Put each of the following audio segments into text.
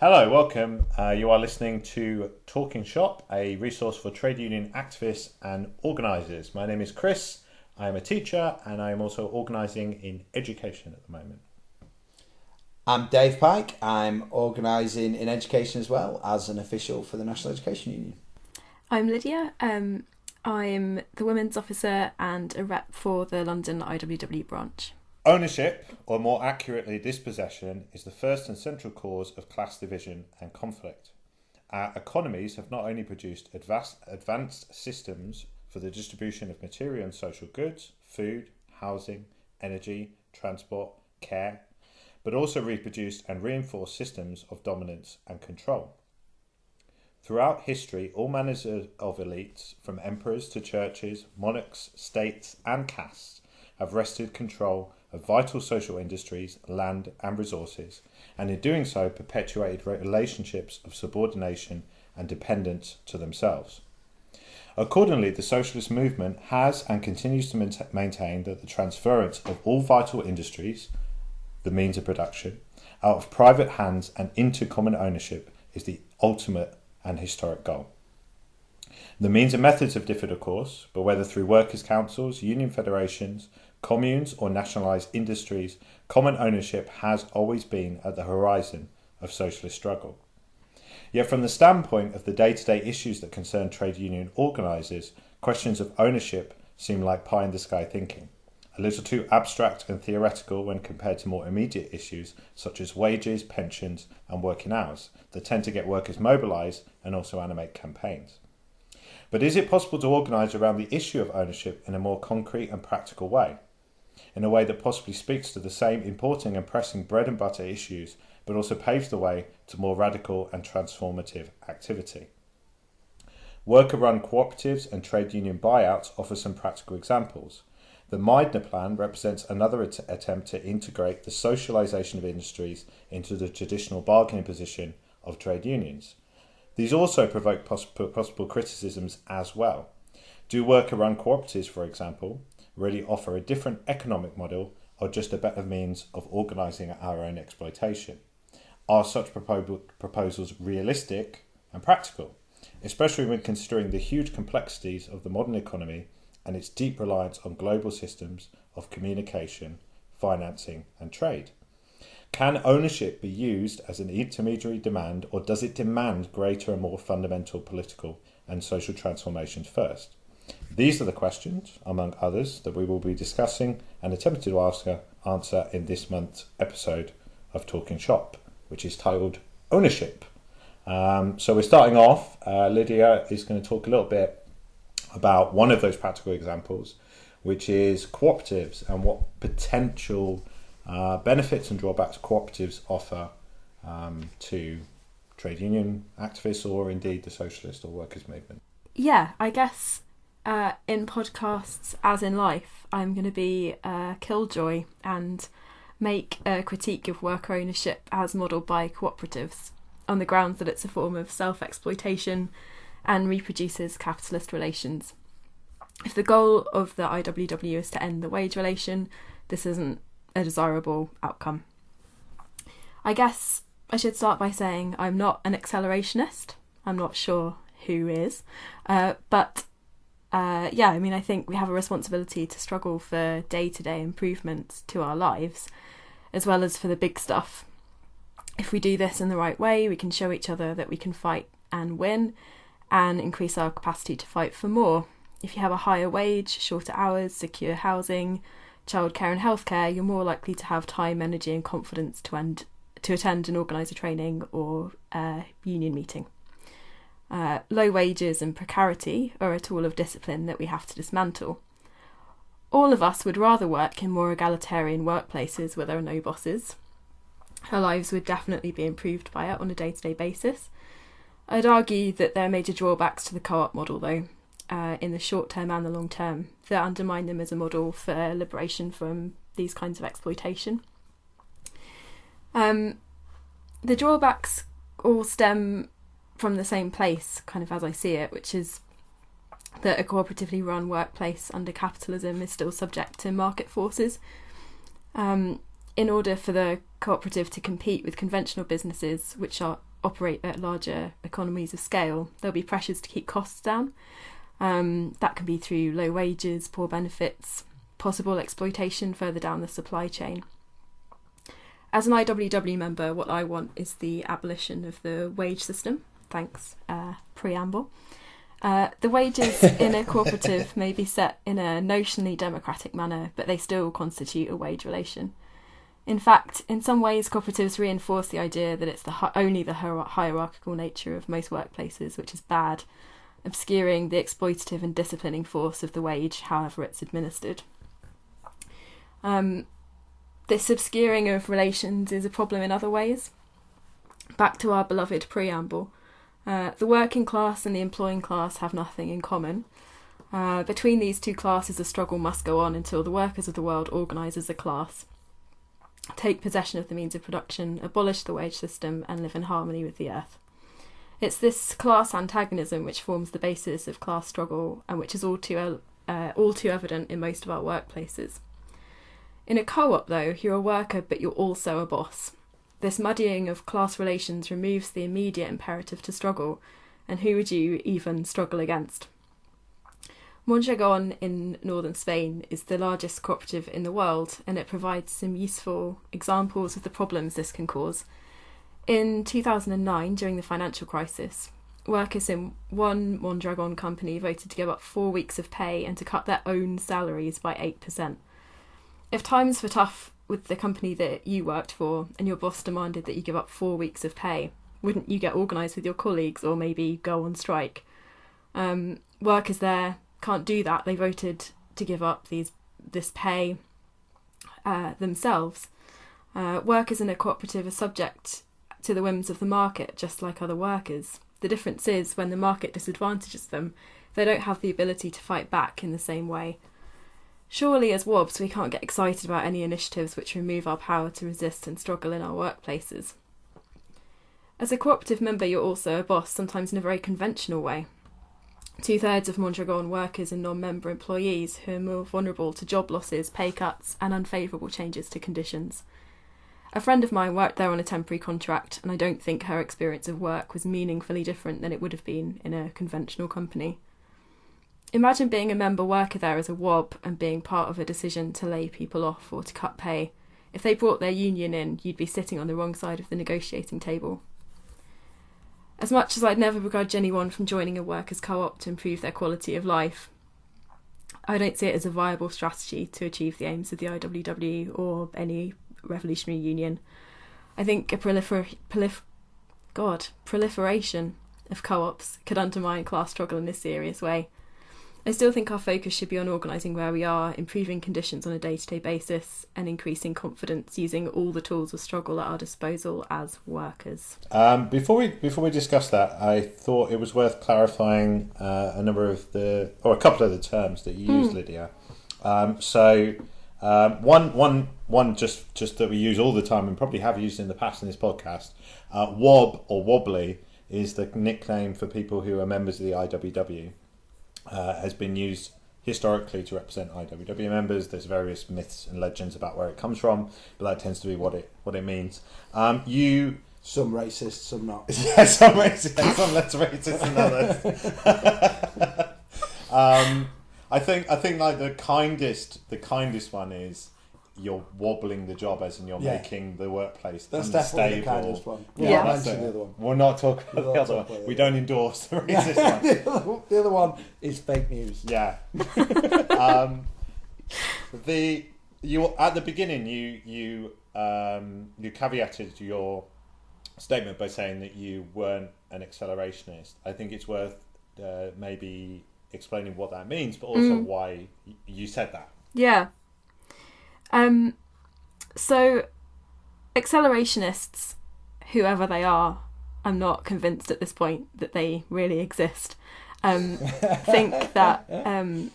Hello, welcome. Uh, you are listening to Talking Shop, a resource for trade union activists and organisers. My name is Chris. I am a teacher and I am also organising in education at the moment. I'm Dave Pike. I'm organising in education as well as an official for the National Education Union. I'm Lydia. Um, I'm the Women's Officer and a rep for the London IWW branch. Ownership, or more accurately, dispossession, is the first and central cause of class division and conflict. Our economies have not only produced advanced, systems for the distribution of material and social goods, food, housing, energy, transport, care, but also reproduced and reinforced systems of dominance and control. Throughout history, all manners of elites, from emperors to churches, monarchs, states, and castes, have wrested control of vital social industries, land, and resources, and in doing so perpetuated relationships of subordination and dependence to themselves. Accordingly, the socialist movement has and continues to maintain that the transference of all vital industries, the means of production, out of private hands and into common ownership is the ultimate and historic goal. The means and methods have differed, of course, but whether through workers' councils, union federations, communes, or nationalised industries, common ownership has always been at the horizon of socialist struggle. Yet, from the standpoint of the day to day issues that concern trade union organisers, questions of ownership seem like pie in the sky thinking, a little too abstract and theoretical when compared to more immediate issues such as wages, pensions, and working hours that tend to get workers mobilised and also animate campaigns. But is it possible to organise around the issue of ownership in a more concrete and practical way? In a way that possibly speaks to the same important and pressing bread and butter issues but also paves the way to more radical and transformative activity. Worker run cooperatives and trade union buyouts offer some practical examples. The Meidner Plan represents another at- attempt to integrate the socialisation of industries into the traditional bargaining position of trade unions. These also provoke poss- possible criticisms as well. Do worker run cooperatives, for example, really offer a different economic model or just a better means of organising our own exploitation? Are such proposals realistic and practical, especially when considering the huge complexities of the modern economy and its deep reliance on global systems of communication, financing, and trade? Can ownership be used as an intermediary demand, or does it demand greater and more fundamental political and social transformations first? These are the questions, among others, that we will be discussing and attempting to answer in this month's episode of Talking Shop which is titled Ownership. Um, so we're starting off. Uh, Lydia is going to talk a little bit about one of those practical examples, which is cooperatives and what potential uh, benefits and drawbacks cooperatives offer um, to trade union activists or indeed the socialist or workers' movement. Yeah, I guess uh, in podcasts, as in life, I'm going to be a killjoy and make a critique of worker ownership as modelled by cooperatives on the grounds that it's a form of self exploitation and reproduces capitalist relations. If the goal of the IWW is to end the wage relation, this isn't a desirable outcome. I guess I should start by saying I'm not an accelerationist. I'm not sure who is. Uh, but uh, yeah, I mean, I think we have a responsibility to struggle for day to day improvements to our lives as well as for the big stuff. If we do this in the right way, we can show each other that we can fight and win and increase our capacity to fight for more. If you have a higher wage, shorter hours, secure housing, childcare, and healthcare, you're more likely to have time, energy, and confidence to, end, to attend and organise a training or a union meeting. Uh, low wages and precarity are a tool of discipline that we have to dismantle. All of us would rather work in more egalitarian workplaces where there are no bosses. Our lives would definitely be improved by it on a day to day basis. I'd argue that there are major drawbacks to the co op model, though, uh, in the short term and the long term, that undermine them as a model for liberation from these kinds of exploitation. Um, the drawbacks all stem from the same place, kind of as I see it, which is that a cooperatively run workplace under capitalism is still subject to market forces. Um, in order for the cooperative to compete with conventional businesses, which are operate at larger economies of scale, there'll be pressures to keep costs down. Um, that can be through low wages, poor benefits, possible exploitation further down the supply chain. As an IWW member, what I want is the abolition of the wage system. Thanks, uh, preamble. Uh, the wages in a cooperative may be set in a notionally democratic manner, but they still constitute a wage relation. In fact, in some ways, cooperatives reinforce the idea that it's the hi- only the hier- hierarchical nature of most workplaces which is bad, obscuring the exploitative and disciplining force of the wage, however it's administered. Um, this obscuring of relations is a problem in other ways. Back to our beloved preamble. Uh, the working class and the employing class have nothing in common. Uh, between these two classes, a struggle must go on until the workers of the world organise as a class, take possession of the means of production, abolish the wage system, and live in harmony with the earth. It's this class antagonism which forms the basis of class struggle and which is all too, uh, all too evident in most of our workplaces. In a co op, though, you're a worker but you're also a boss. This muddying of class relations removes the immediate imperative to struggle, and who would you even struggle against? Mondragon in northern Spain is the largest cooperative in the world, and it provides some useful examples of the problems this can cause. In 2009, during the financial crisis, workers in one Mondragon company voted to give up four weeks of pay and to cut their own salaries by 8%. If times were tough with the company that you worked for and your boss demanded that you give up four weeks of pay, wouldn't you get organised with your colleagues or maybe go on strike? Um, workers there can't do that. They voted to give up these this pay uh, themselves. Uh, workers in a cooperative are subject to the whims of the market, just like other workers. The difference is when the market disadvantages them, they don't have the ability to fight back in the same way. Surely, as WOBs, we can't get excited about any initiatives which remove our power to resist and struggle in our workplaces. As a cooperative member, you're also a boss, sometimes in a very conventional way. Two thirds of Mondragon workers and non member employees who are more vulnerable to job losses, pay cuts, and unfavourable changes to conditions. A friend of mine worked there on a temporary contract, and I don't think her experience of work was meaningfully different than it would have been in a conventional company. Imagine being a member worker there as a WOB and being part of a decision to lay people off or to cut pay. If they brought their union in, you'd be sitting on the wrong side of the negotiating table. As much as I'd never begrudge anyone from joining a workers' co op to improve their quality of life, I don't see it as a viable strategy to achieve the aims of the IWW or any revolutionary union. I think a prolifer- prolif- God, proliferation of co ops could undermine class struggle in this serious way. I still think our focus should be on organising where we are, improving conditions on a day to day basis, and increasing confidence using all the tools of struggle at our disposal as workers. Um, before we before we discuss that, I thought it was worth clarifying uh, a number of the or a couple of the terms that you use, Lydia. Um, so um, one one one just just that we use all the time and probably have used in the past in this podcast. Uh, wob or wobbly is the nickname for people who are members of the IWW uh, has been used historically to represent IWW members. There's various myths and legends about where it comes from, but that tends to be what it what it means. Um, you, Some racist, some not. yeah, some racist, some less racist than others. um, I think I think like the kindest the kindest one is you're wobbling the job as in you're Yeah. making the workplace That's definitely the unstable. kindest one. Yeah. Yeah, that's mention it. the other one. We'll not talk about We'll the other one. about We don't endorse the racist one. the, other, the other one is fake news. Yeah. um, the you at the beginning you you um, you caveated your statement by saying that you weren't an accelerationist. I think it's worth uh, maybe explaining what that means, but also Mm. why you said that. Yeah. Um, so, accelerationists, whoever they are, I'm not convinced at this point that they really exist. Um, think that, um,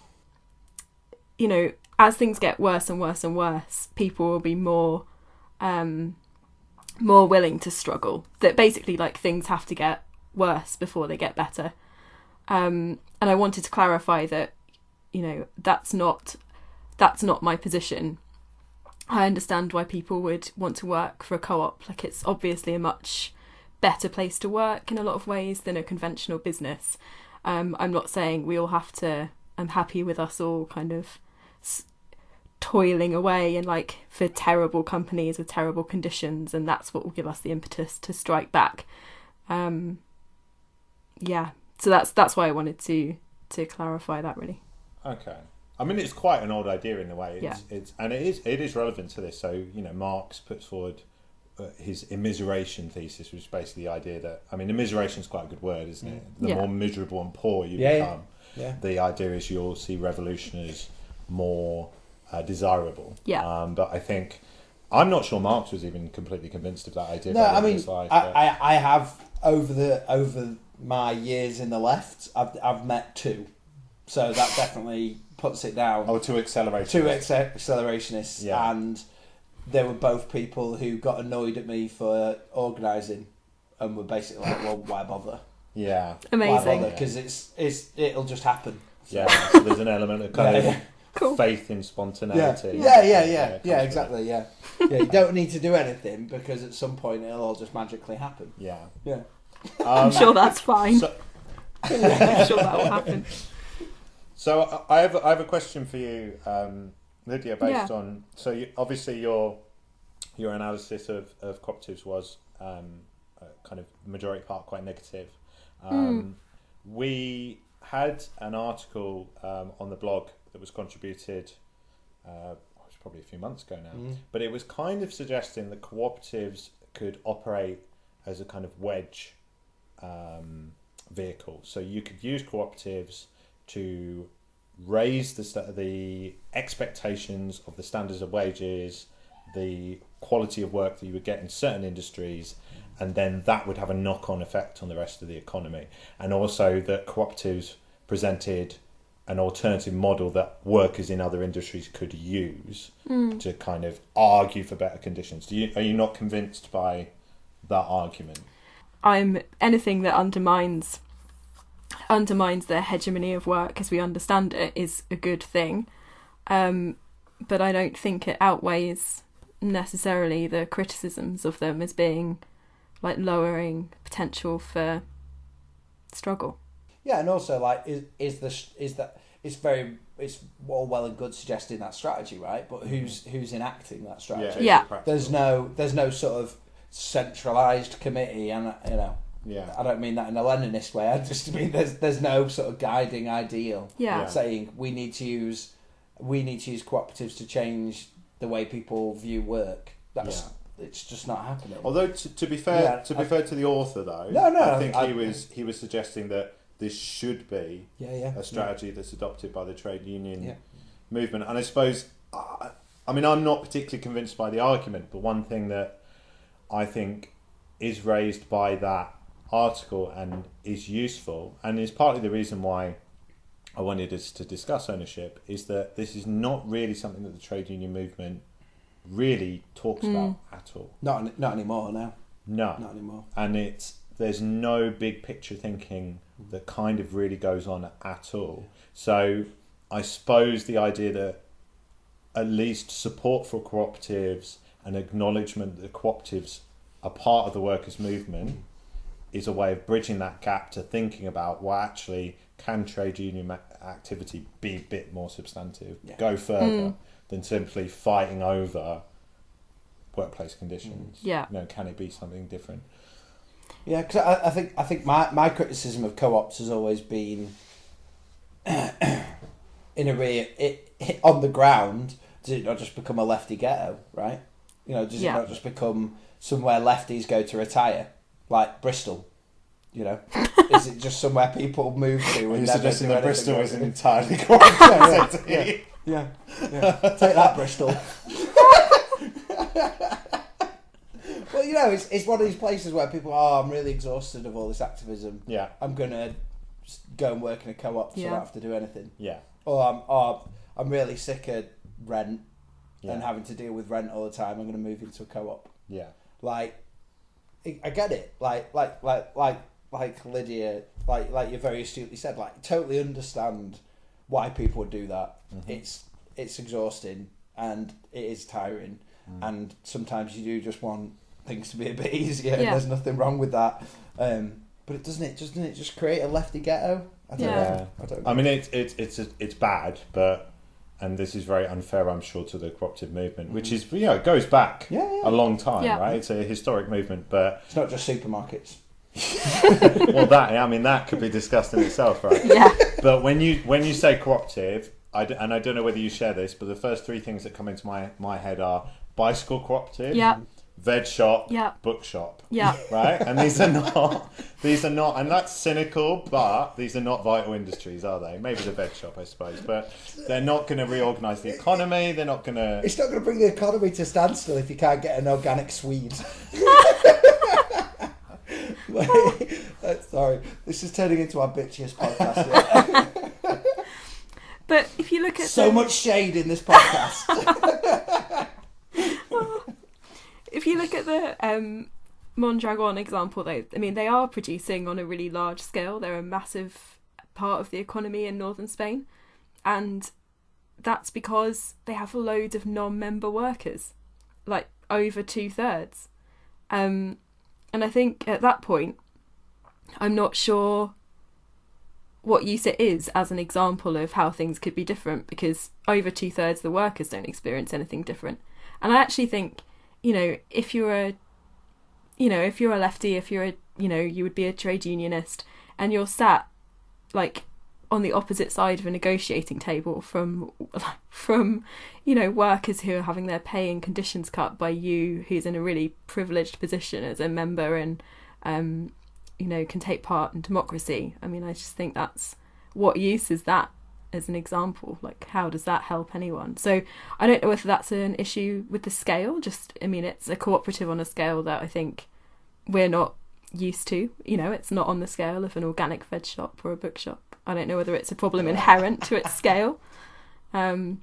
you know, as things get worse and worse and worse, people will be more, um, more willing to struggle. That basically, like, things have to get worse before they get better. Um, and I wanted to clarify that, you know, that's not that's not my position. I understand why people would want to work for a co-op. Like it's obviously a much better place to work in a lot of ways than a conventional business. Um, I'm not saying we all have to. I'm happy with us all kind of s- toiling away and like for terrible companies with terrible conditions, and that's what will give us the impetus to strike back. Um, yeah, so that's that's why I wanted to to clarify that really. Okay. I mean, it's quite an old idea in a way. It's, Yeah. it's and it is it is relevant to this. So you know, Marx puts forward uh, his immiseration thesis, which is basically the idea that I mean, immiseration is quite a good word, isn't it? The Yeah. more miserable and poor you Yeah, yeah. become, Yeah. the idea is you'll see revolution as more uh, desirable. Yeah. Um, but I think I'm not sure Marx was even completely convinced of that idea. No, I mean, life, I, but- I, I have over the over my years in the left, I've I've met two, so that definitely puts it down. oh, to accelerate. two ex- accelerationists, Yeah. and they were both people who got annoyed at me for organising, and were basically like, "Well, why bother? Yeah. Why Amazing. bother? Because it's it's it'll just happen." So- Yeah. so there's an element of kind Yeah, of yeah. Cool. faith in spontaneity. yeah, yeah, yeah, comes yeah, with exactly, yeah. Yeah, you don't need to do anything because at some point it'll all just magically happen. Yeah. Yeah. I'm Um, sure that's fine. So, I'm sure that will happen. So I- I have I have a question for you, um, Lydia, based Yeah. on so you, obviously your your analysis of, of cooperatives was um, uh, kind of majority part quite negative. Um, We had an article um, on the blog that was contributed. Uh, it was probably a few months ago now, Mm. but it was kind of suggesting that cooperatives could operate as a kind of wedge um, vehicle. So you could use cooperatives to raise the the expectations of the standards of wages, the quality of work that you would get in certain industries, and then that would have a knock on effect on the rest of the economy. And also that cooperatives presented an alternative model that workers in other industries could use hmm. to kind of argue for better conditions. Do you are you not convinced by that argument? I'm anything that undermines undermines the hegemony of work as we understand it is a good thing. Um, but I don't think it outweighs necessarily the criticisms of them as being like lowering potential for struggle. Yeah, and also like is is the is that it's very it's all well and good suggesting that strategy, right? But who's who's enacting that strategy? Yeah. There's no there's no sort of centralized committee, and you know Yeah. I don't mean that in a Leninist way. I just mean there's there's no sort of guiding ideal Yeah. Yeah. saying we need to use we need to use cooperatives to change the way people view work. That's it's just not happening. Although to, to be fair, Yeah, to be I- fair to the author though, No, no, I think I- he was he was suggesting that this should be yeah, yeah. a strategy that's adopted by the trade union Yeah. movement. And I suppose, I, I mean, I'm not particularly convinced by the argument, but one thing that I think is raised by that article and is useful, and is partly the reason why I wanted us to discuss ownership, is that this is not really something that the trade union movement really talks hmm. about at all. Not not anymore now. No Not anymore. and it's there's no big picture thinking that kind of really goes on at all. So I suppose the idea that at least support for cooperatives and acknowledgement that cooperatives are part of the workers' movement is a way of bridging that gap to thinking about well actually can trade union activity be a bit more substantive, Yeah. go further hmm. than simply fighting over workplace conditions. Mm. Yeah. You know, can it be something different? Yeah, because I, I think I think my, my criticism of co-ops has always been, in a way, it, it on the ground. Does it not just become a lefty ghetto, right? You know, does Yeah. it not just become somewhere lefties go to retire, like Bristol? You know, is it just somewhere people move to? Are and you never suggesting that Bristol is it? an entirely correct city? Yeah, yeah. Take that, Bristol. well, you know, it's, it's one of these places where people, oh, I'm really exhausted of all this activism. Yeah, I'm gonna s- go and work in a co-op so I don't have to do anything. yeah, Or I'm, or I'm really sick of rent yeah, and having to deal with rent all the time. I'm gonna move into a co-op. yeah, Like, I I get it. Like, like, like, like, like Lydia, like, like you very astutely said. Like, totally understand why people would do that. Mhm. It's it's exhausting and it is tiring, Mm. and sometimes you do just want things to be a bit easier, and Yeah. there's nothing wrong with that. Um, but it doesn't it doesn't it just create a lefty ghetto? I don't Yeah. know. I don't. Know. I mean, it's it's it's it's bad, but and this is very unfair, I'm sure, to the cooperative movement, which mm. is you know it goes back yeah, yeah. a long time, Yeah. right? It's a historic movement, but It's not just supermarkets. well, that I mean that could be discussed in itself, right? Yeah. But when you when you say cooperative, I d- and I don't know whether you share this, but the first three things that come into my my head are bicycle cooperative, Yeah. Veg shop, Yeah. bookshop, Yeah. right? And these are not these are not, and that's cynical, but these are not vital industries, are they? Maybe the veg shop, I suppose, but they're not going to reorganise the economy. They're not going to. It's not going to bring the economy to standstill if you can't get an organic Swede. Uh, Sorry, this is turning into our bitchiest podcast. yeah. But if you look at so the, much shade in this podcast. If you look at the um, Mondragon example, though, I mean, they are producing on a really large scale. They're a massive part of the economy in northern Spain, and that's because they have loads of non-member workers, like over two thirds. Um, and I think at that point, I'm not sure what use it is as an example of how things could be different because over two thirds of the workers don't experience anything different. And I actually think, you know, if you're a, you know, if you're a lefty, if you're a, you know, you would be a trade unionist, and you're sat like on the opposite side of a negotiating table from from you know workers who are having their pay and conditions cut by you who's in a really privileged position as a member and um you know can take part in democracy. I mean i just think that's what use is that as an example like how does that help anyone so i don't know whether that's an issue with the scale just i mean it's a cooperative on a scale that i think we're not used to you know it's not on the scale of an organic veg shop or a bookshop i don't know whether it's a problem inherent to its scale um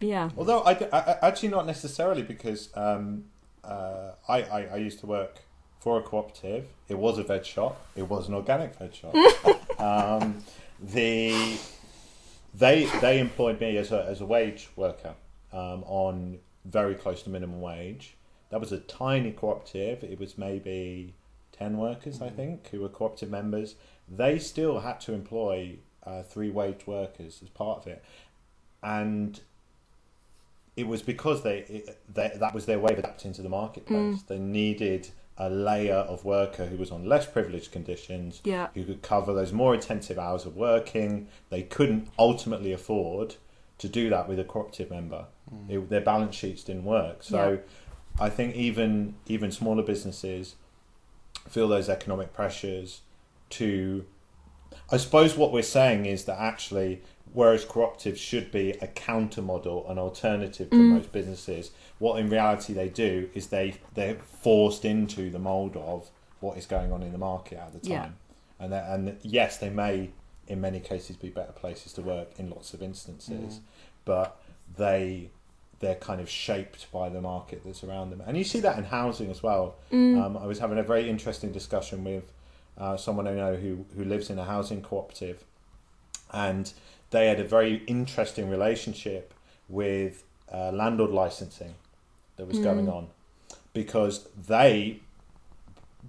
yeah Although I, I- I- actually not necessarily because um, uh, I, I I used to work for a cooperative. It was a veg shop. It was an organic veg shop. um, the they they employed me as a as a wage worker um, on very close to minimum wage. That was a tiny cooperative. It was maybe ten workers, I think, who were cooperative members. They still had to employ uh, three wage workers as part of it, and it was because they, it, they that was their way of adapting to the marketplace. They needed a layer of worker who was on less privileged conditions, Yeah. who could cover those more intensive hours of working. They couldn't ultimately afford to do that with a cooperative member. Mm. It, their balance sheets didn't work. So I think even even smaller businesses feel those economic pressures to I suppose what we're saying is that actually, whereas cooperatives should be a counter model, an alternative to most businesses, what in reality they do is they they're forced into the mold of what is going on in the market at the time, Yeah. and and yes, they may in many cases be better places to work in lots of instances, but they they're kind of shaped by the market that's around them, and you see that in housing as well. Um, I was having a very interesting discussion with uh, someone I know who, who lives in a housing cooperative, and they had a very interesting relationship with uh, landlord licensing that was going on because they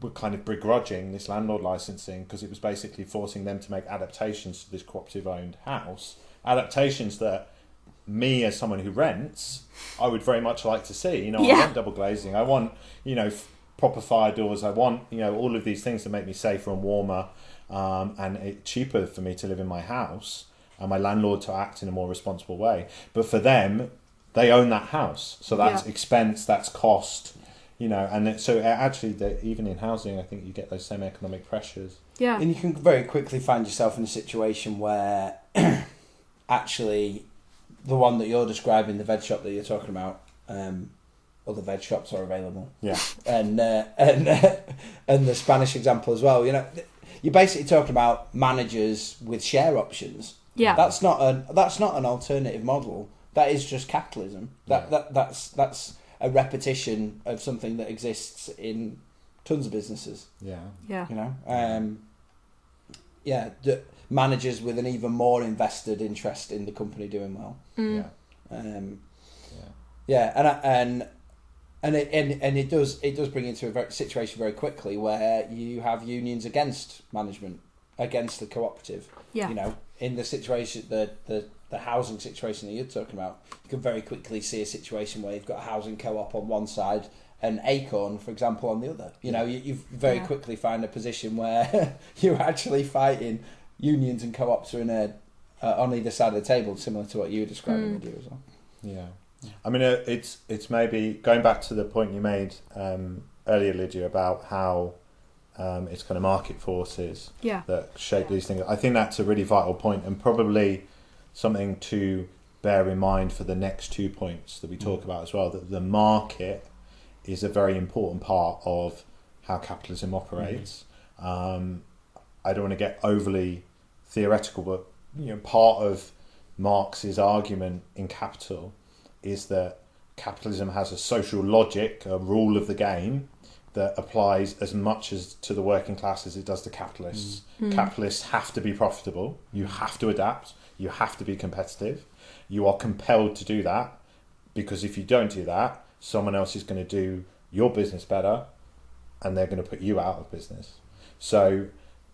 were kind of begrudging this landlord licensing because it was basically forcing them to make adaptations to this cooperative owned house, adaptations that me as someone who rents, I would very much like to see. You know, I want double glazing. I want you know f- proper fire doors. I want you know all of these things to make me safer and warmer, um, and it cheaper for me to live in my house and my landlord to act in a more responsible way. But for them, they own that house, so that's Yeah. expense, that's cost. You know, and it, so uh, actually, the, even in housing, I think you get those same economic pressures. yeah And you can very quickly find yourself in a situation where actually the one that you're describing, the veg shop that you're talking about, um, other veg shops are available. Yeah, And uh, and uh, and the Spanish example as well. You know, you're basically talking about managers with share options. Yeah That's not an that's not an alternative model. That is just capitalism. That Yeah. that that's that's a repetition of something that exists in tons of businesses yeah, yeah you know um yeah the managers with an even more invested interest in the company doing well Mm. yeah, um yeah. yeah and and and it and, and it does it does bring into a very, situation very quickly where you have unions against management against the cooperative. Yeah. You know, in the situation the the the housing situation that you're talking about, you can very quickly see a situation where you've got a housing co-op on one side and Acorn, for example, on the other. You know, you, you very Yeah. quickly find a position where you're actually fighting unions and co-ops are in a uh, on either side of the table, similar to what you were describing Mm. with you as well. Yeah, I mean, uh, it's it's maybe going back to the point you made um, earlier, Lydia, about how um, it's kind of market forces Yeah. that shape these things. I think that's a really vital point, and probably something to bear in mind for the next two points that we talk about as well. That the market is a very important part of how capitalism operates. Um, I don't want to get overly theoretical, but you know, part of Marx's argument in Capital is that capitalism has a social logic, a rule of the game that applies as much as to the working class as it does to capitalists. Mm. Capitalists have to be profitable. You have to adapt. You have to be competitive. You are compelled to do that because if you don't do that, someone else is going to do your business better, and they're going to put you out of business. So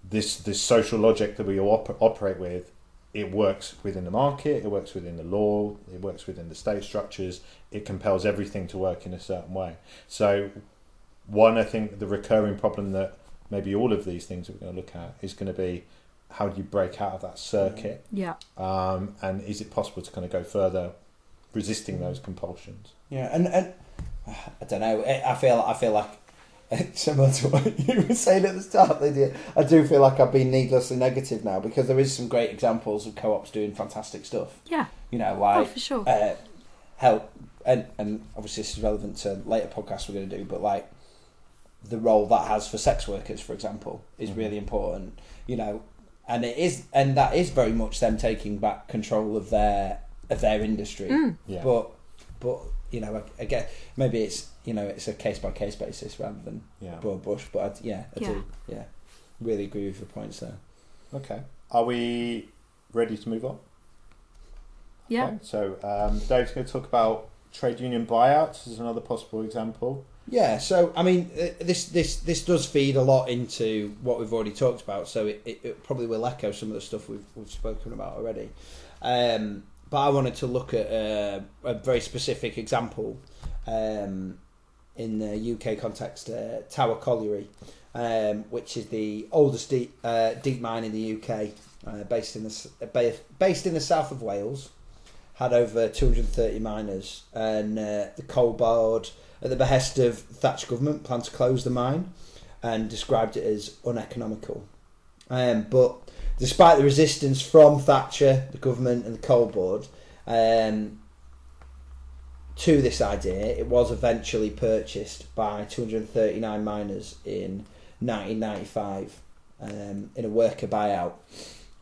this this social logic that we all op- operate with, it works within the market, it works within the law, it works within the state structures. It compels everything to work in a certain way. So one, I think the recurring problem that maybe all of these things that we're going to look at is going to be how do you break out of that circuit, Yeah. um, and is it possible to kind of go further, resisting those compulsions? Yeah, and and I don't know. I I feel I feel like similar to what you were saying at the start, Lydia. I do feel like I've been needlessly negative now because there is some great examples of co-ops doing fantastic stuff. Yeah. You know, Oh, for sure. uh, help and and obviously this is relevant to later podcasts we're going to do, but like the role that has for sex workers, for example, is Mhm. really important. You know, and it is, and that is very much them taking back control of their of their industry. Mm. Yeah. But but you know, again, maybe it's you know it's a case by case basis rather than yeah. broad brush. But I, yeah, I Yeah. do. Yeah, really agree with your points there. Okay. Are we ready to move on? Yeah. Okay, so um, Dave's going to talk about trade union buyouts as another possible example. Yeah, so I mean, uh, this this this does feed a lot into what we've already talked about. So it, it, it probably will echo some of the stuff we've we've spoken about already. Um, but I wanted to look at uh, a very specific example um, in the UK context, uh, Tower Colliery, um, which is the oldest deep uh, deep mine in the UK, uh, based in the based in the south of Wales. Had over 230 miners, and uh, the coal board at the behest of Thatch government, planned to close the mine and described it as uneconomical. Um, but despite the resistance from Thatcher, the government, and the coal board um, to this idea, it was eventually purchased by 239 miners in 1995 um, in a worker buyout,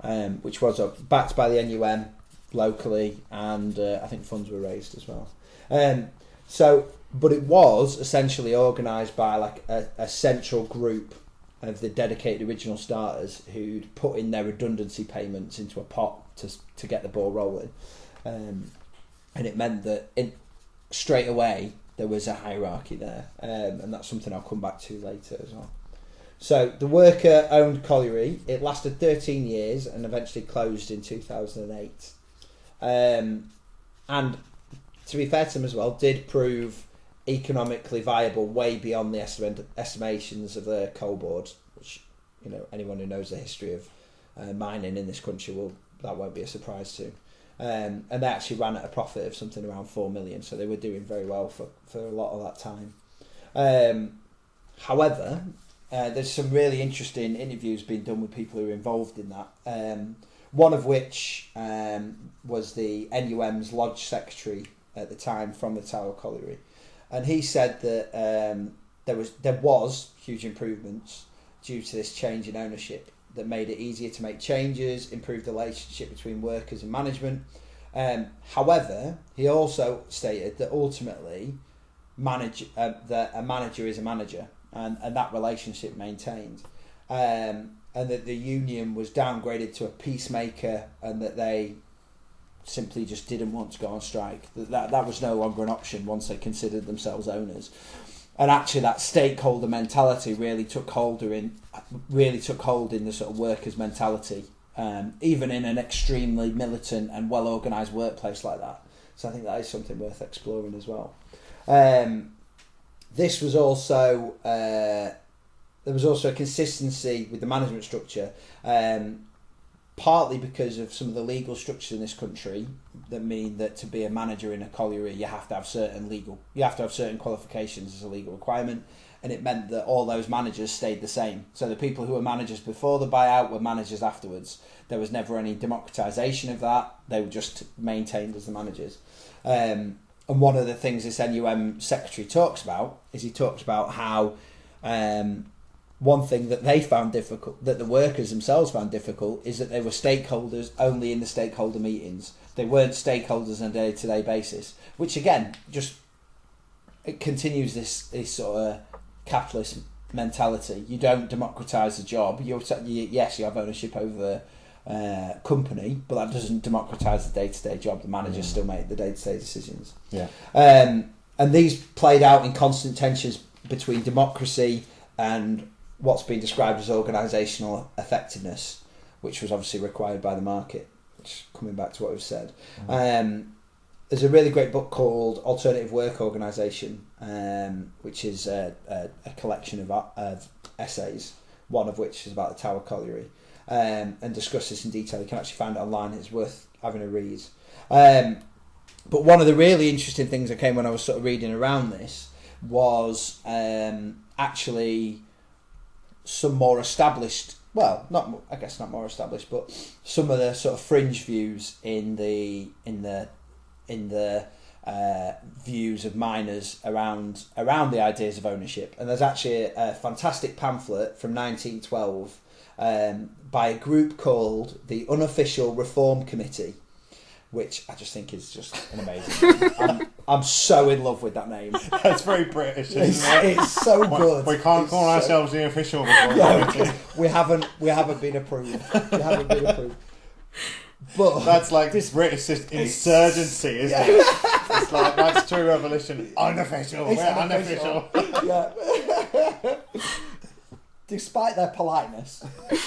um, which was uh, backed by the NUM locally, and uh, I think funds were raised as well. Um, so, but it was essentially organised by like a, a central group of the dedicated original starters who'd put in their redundancy payments into a pot to to get the ball rolling, um, and it meant that in, straight away there was a hierarchy there, um, and that's something I'll come back to later as well. So the worker owned colliery. It lasted 13 years and eventually closed in 2008. Um, and to be fair to them as well, did prove economically viable way beyond the estimations of the coal board, which you know anyone who knows the history of uh, mining in this country will that won't be a surprise to. Um, and they actually ran at a profit of something around four million, so they were doing very well for, for a lot of that time. Um, however, uh, there's some really interesting interviews being done with people who are involved in that. Um, one of which um, was the NUM's lodge secretary at the time from the Tower Colliery, and he said that um, there was there was huge improvements due to this change in ownership that made it easier to make changes, improved the relationship between workers and management. Um, however, he also stated that ultimately, manage uh, that a manager is a manager, and, and that relationship maintained, um, and that the union was downgraded to a peacemaker, and that they simply just didn't want to go on strike. That, that that was no longer an option once they considered themselves owners. And actually, that stakeholder mentality really took hold in really took hold in the sort of workers' mentality, um, even in an extremely militant and well organised workplace like that. So I think that is something worth exploring as well. Um, this was also uh, there was also a consistency with the management structure. Um, partly because of some of the legal structures in this country that mean that to be a manager in a colliery you have to have certain legal you have to have certain qualifications as a legal requirement and it meant that all those managers stayed the same. So the people who were managers before the buyout were managers afterwards. There was never any democratization of that. They were just maintained as the managers. Um, and one of the things this NUM secretary talks about is he talks about how um, one thing that they found difficult, that the workers themselves found difficult, is that they were stakeholders only in the stakeholder meetings. They weren't stakeholders on a day to day basis, which again just it continues this this sort of capitalist mentality. You don't democratise the job. You're, you, yes, you have ownership over the uh, company, but that doesn't democratise the day to day job. The managers mm. still make the day to day decisions. Yeah. Um, and these played out in constant tensions between democracy and what's been described as organisational effectiveness, which was obviously required by the market. Which coming back to what we've said, mm. um, there's a really great book called Alternative Work Organisation, um, which is a, a, a collection of, of, essays, one of which is about the Tower Colliery, um, and discuss this in detail. You can actually find it online. It's worth having a read. Um, but one of the really interesting things that came when I was sort of reading around this was um, actually some more established well not i guess not more established but some of the sort of fringe views in the in the in the uh, views of miners around around the ideas of ownership and there's actually a, a fantastic pamphlet from 1912 um, by a group called the unofficial reform committee which I just think is just an amazing. I'm so in love with that name. That's very British, isn't It's, it? it's so good. We can't It's call so- ourselves the official committee. we haven't. We haven't been approved. We haven't been approved. But That's like This- British insurgency, isn't Yeah. it? It's like that's true revolution. Unofficial. It's We're unofficial. unofficial. yeah. Despite their politeness,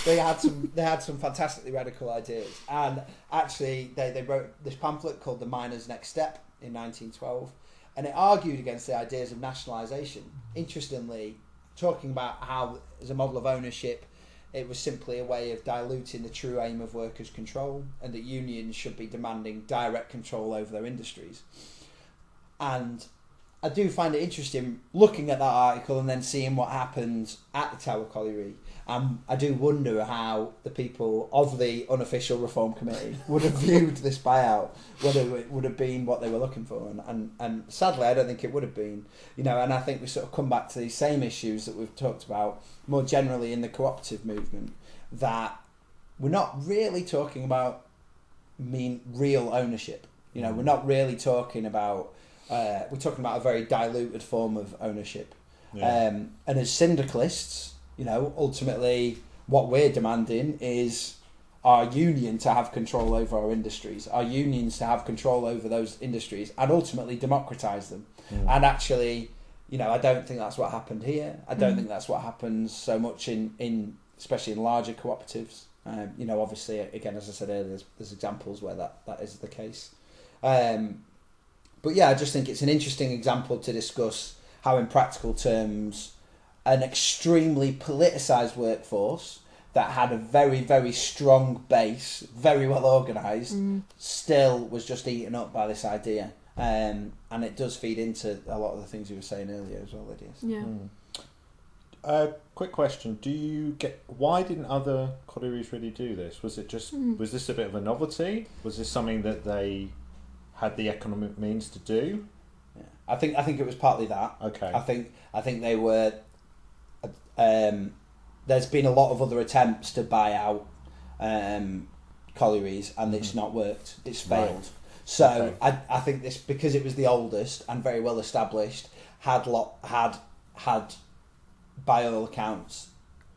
they had some they had some fantastically radical ideas. And actually, they, they wrote this pamphlet called "The Miner's Next Step" in 1912, and it argued against the ideas of nationalisation. Interestingly, talking about how as a model of ownership, it was simply a way of diluting the true aim of workers' control, and that unions should be demanding direct control over their industries. And I do find it interesting looking at that article and then seeing what happened at the Tower Colliery. Um, I do wonder how the people of the unofficial reform committee would have viewed this buyout, whether it would have been what they were looking for, and, and, and sadly, I don't think it would have been. You know, and I think we sort of come back to these same issues that we've talked about more generally in the cooperative movement. That we're not really talking about mean real ownership. You know, we're not really talking about uh, we're talking about a very diluted form of ownership. Yeah. Um, and as syndicalists, you know, ultimately what we're demanding is our union to have control over our industries, our unions to have control over those industries, and ultimately democratize them. Mm. And actually, you know, I don't think that's what happened here. I don't Mm. think that's what happens so much in, in especially in larger cooperatives. Um, you know, obviously, again, as I said earlier, there's, there's examples where that, that is the case. Um, but yeah, I just think it's an interesting example to discuss how, in practical terms, an extremely politicized workforce that had a very, very strong base, very well organised, Mm. still was just eaten up by this idea. Um, and it does feed into a lot of the things you were saying earlier as well, Lydia. Yeah. Mm. Uh, quick question: Do you get why didn't other collieries really do this? Was it just Mm. was this a bit of a novelty? Was this something that they had the economic means to do? Yeah. I think I think it was partly that. Okay. I think I think they were. Um, there's been a lot of other attempts to buy out um, collieries, and it's Mhm. not worked. It's Right. failed. So Okay. I, I think this because it was the oldest and very well established had lot had had by all accounts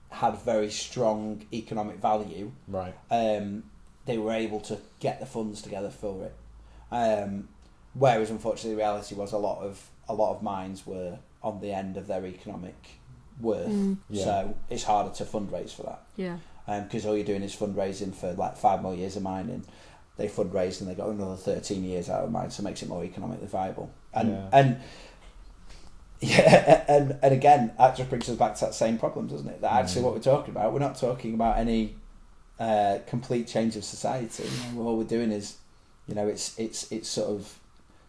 had very strong economic value. Right. Um, they were able to get the funds together for it. Um, whereas unfortunately, the reality was a lot of a lot of mines were on the end of their economic worth, Mm, Yeah. so it's harder to fundraise for that yeah. because all you're doing is fundraising for like five more years of mining. They fundraised and they got another thirteen years out of mine, so it makes it more economically viable. And Yeah. and yeah, and and again, that just brings us back to that same problem, doesn't it? That actually, Mm. what we're talking about, we're not talking about any uh, complete change of society. You know, all we're doing is, you know, it's it's it's sort of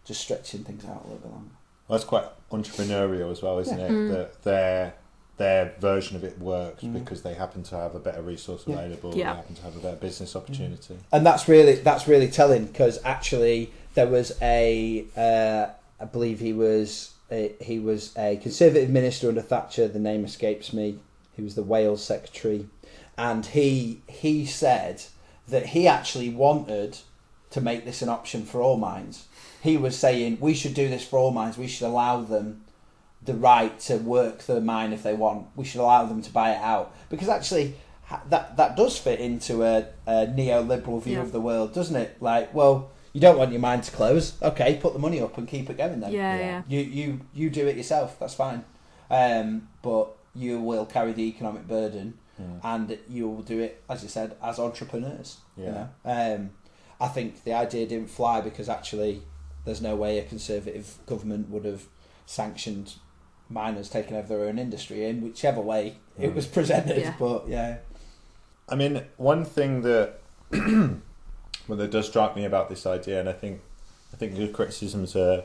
just stretching things out a little bit longer. Well, that's quite entrepreneurial as well, isn't Yeah. it? Mm. That their their version of it works Mm. because they happen to have a better resource available. Yeah. They happen to have a better business opportunity. and that's really that's really telling because actually there was a uh, I believe he was a, he was a conservative minister under Thatcher. The name escapes me. He was the Wales secretary, and he he said that he actually wanted to make this an option for all mines. He was saying we should do this for all mines. We should allow them the right to work the mine if they want. We should allow them to buy it out because actually that that does fit into a, a neoliberal view Yeah. of the world, doesn't it? Like, well, you don't want your mine to close. Okay, put the money up and keep it going then. Yeah, yeah. yeah. You you you do it yourself. That's fine. Um, but you will carry the economic burden, Mm. and you will do it as you said as entrepreneurs. You Yeah. know? um, I think the idea didn't fly because actually there's no way a conservative government would have sanctioned miners taking over their own industry in whichever way it Mm. was presented. Yeah. But yeah, I mean, one thing that well, that does strike me about this idea, and I think I think your criticisms are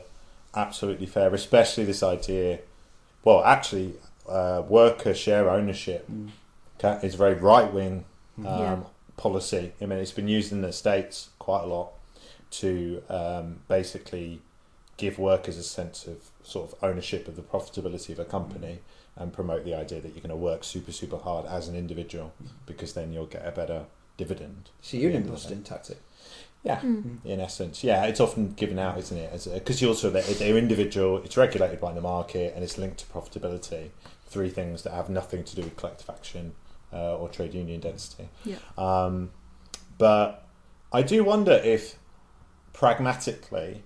absolutely fair, especially this idea. Well, actually, uh, worker share ownership ca- is a very right wing um, Yeah. policy. I mean, it's been used in the states quite a lot to um, basically give workers a sense of sort of ownership of the profitability of a company and promote the idea that you're going to work super super hard as an individual because then you'll get a better dividend. it's a union Yeah. busting tactic. Yeah, Mm. in essence, yeah, it's often given out, isn't it? Because you also they're, they're individual, it's regulated by the market, and it's linked to profitability. Three things that have nothing to do with collective action uh, or trade union density. Yeah. Um, but I do wonder if pragmatically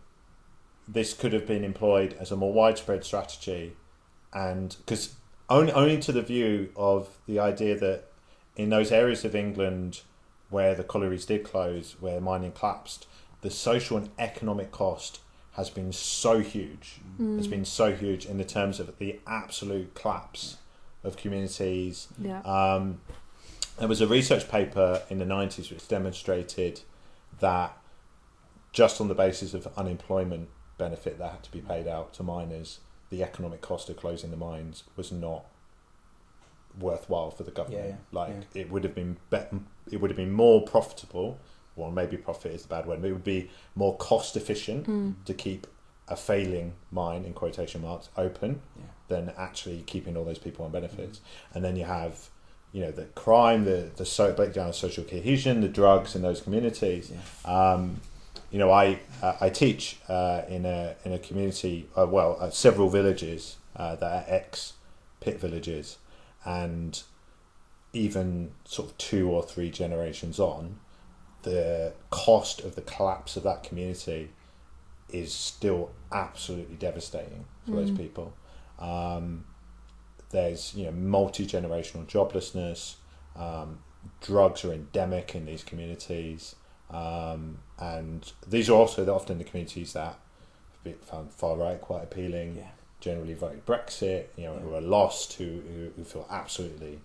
this could have been employed as a more widespread strategy, and because only only to the view of the idea that in those areas of England where the collieries did close, where mining collapsed, the social and economic cost has been so huge. Mm. It's been so huge in the terms of the absolute collapse of communities. Yeah. Um, there was a research paper in the 90s which demonstrated that just on the basis of unemployment benefit that had to be paid out to miners, the economic cost of closing the mines was not worthwhile for the government. Yeah, yeah, like it would have been bet- it would have been more profitable. Well, maybe profit is the bad word. But it would be more cost efficient Mm. to keep a failing mine in quotation marks open Yeah. than actually keeping all those people on benefits. And then you have, you know, the crime, the the so breakdown of social cohesion, the drugs in those communities. Yeah. Um, you know, I uh, I teach uh, in a in a community, uh, well, uh, several villages uh, that are ex pit villages, and even sort of two or three generations on, the cost of the collapse of that community is still absolutely devastating for those Mm. people. Um, there's you know multi generational joblessness. Um, drugs are endemic in these communities, um, and these are also the- often the communities that have been found far right quite appealing. Yeah. Generally voted Brexit. You know, who are lost, who who, who feel absolutely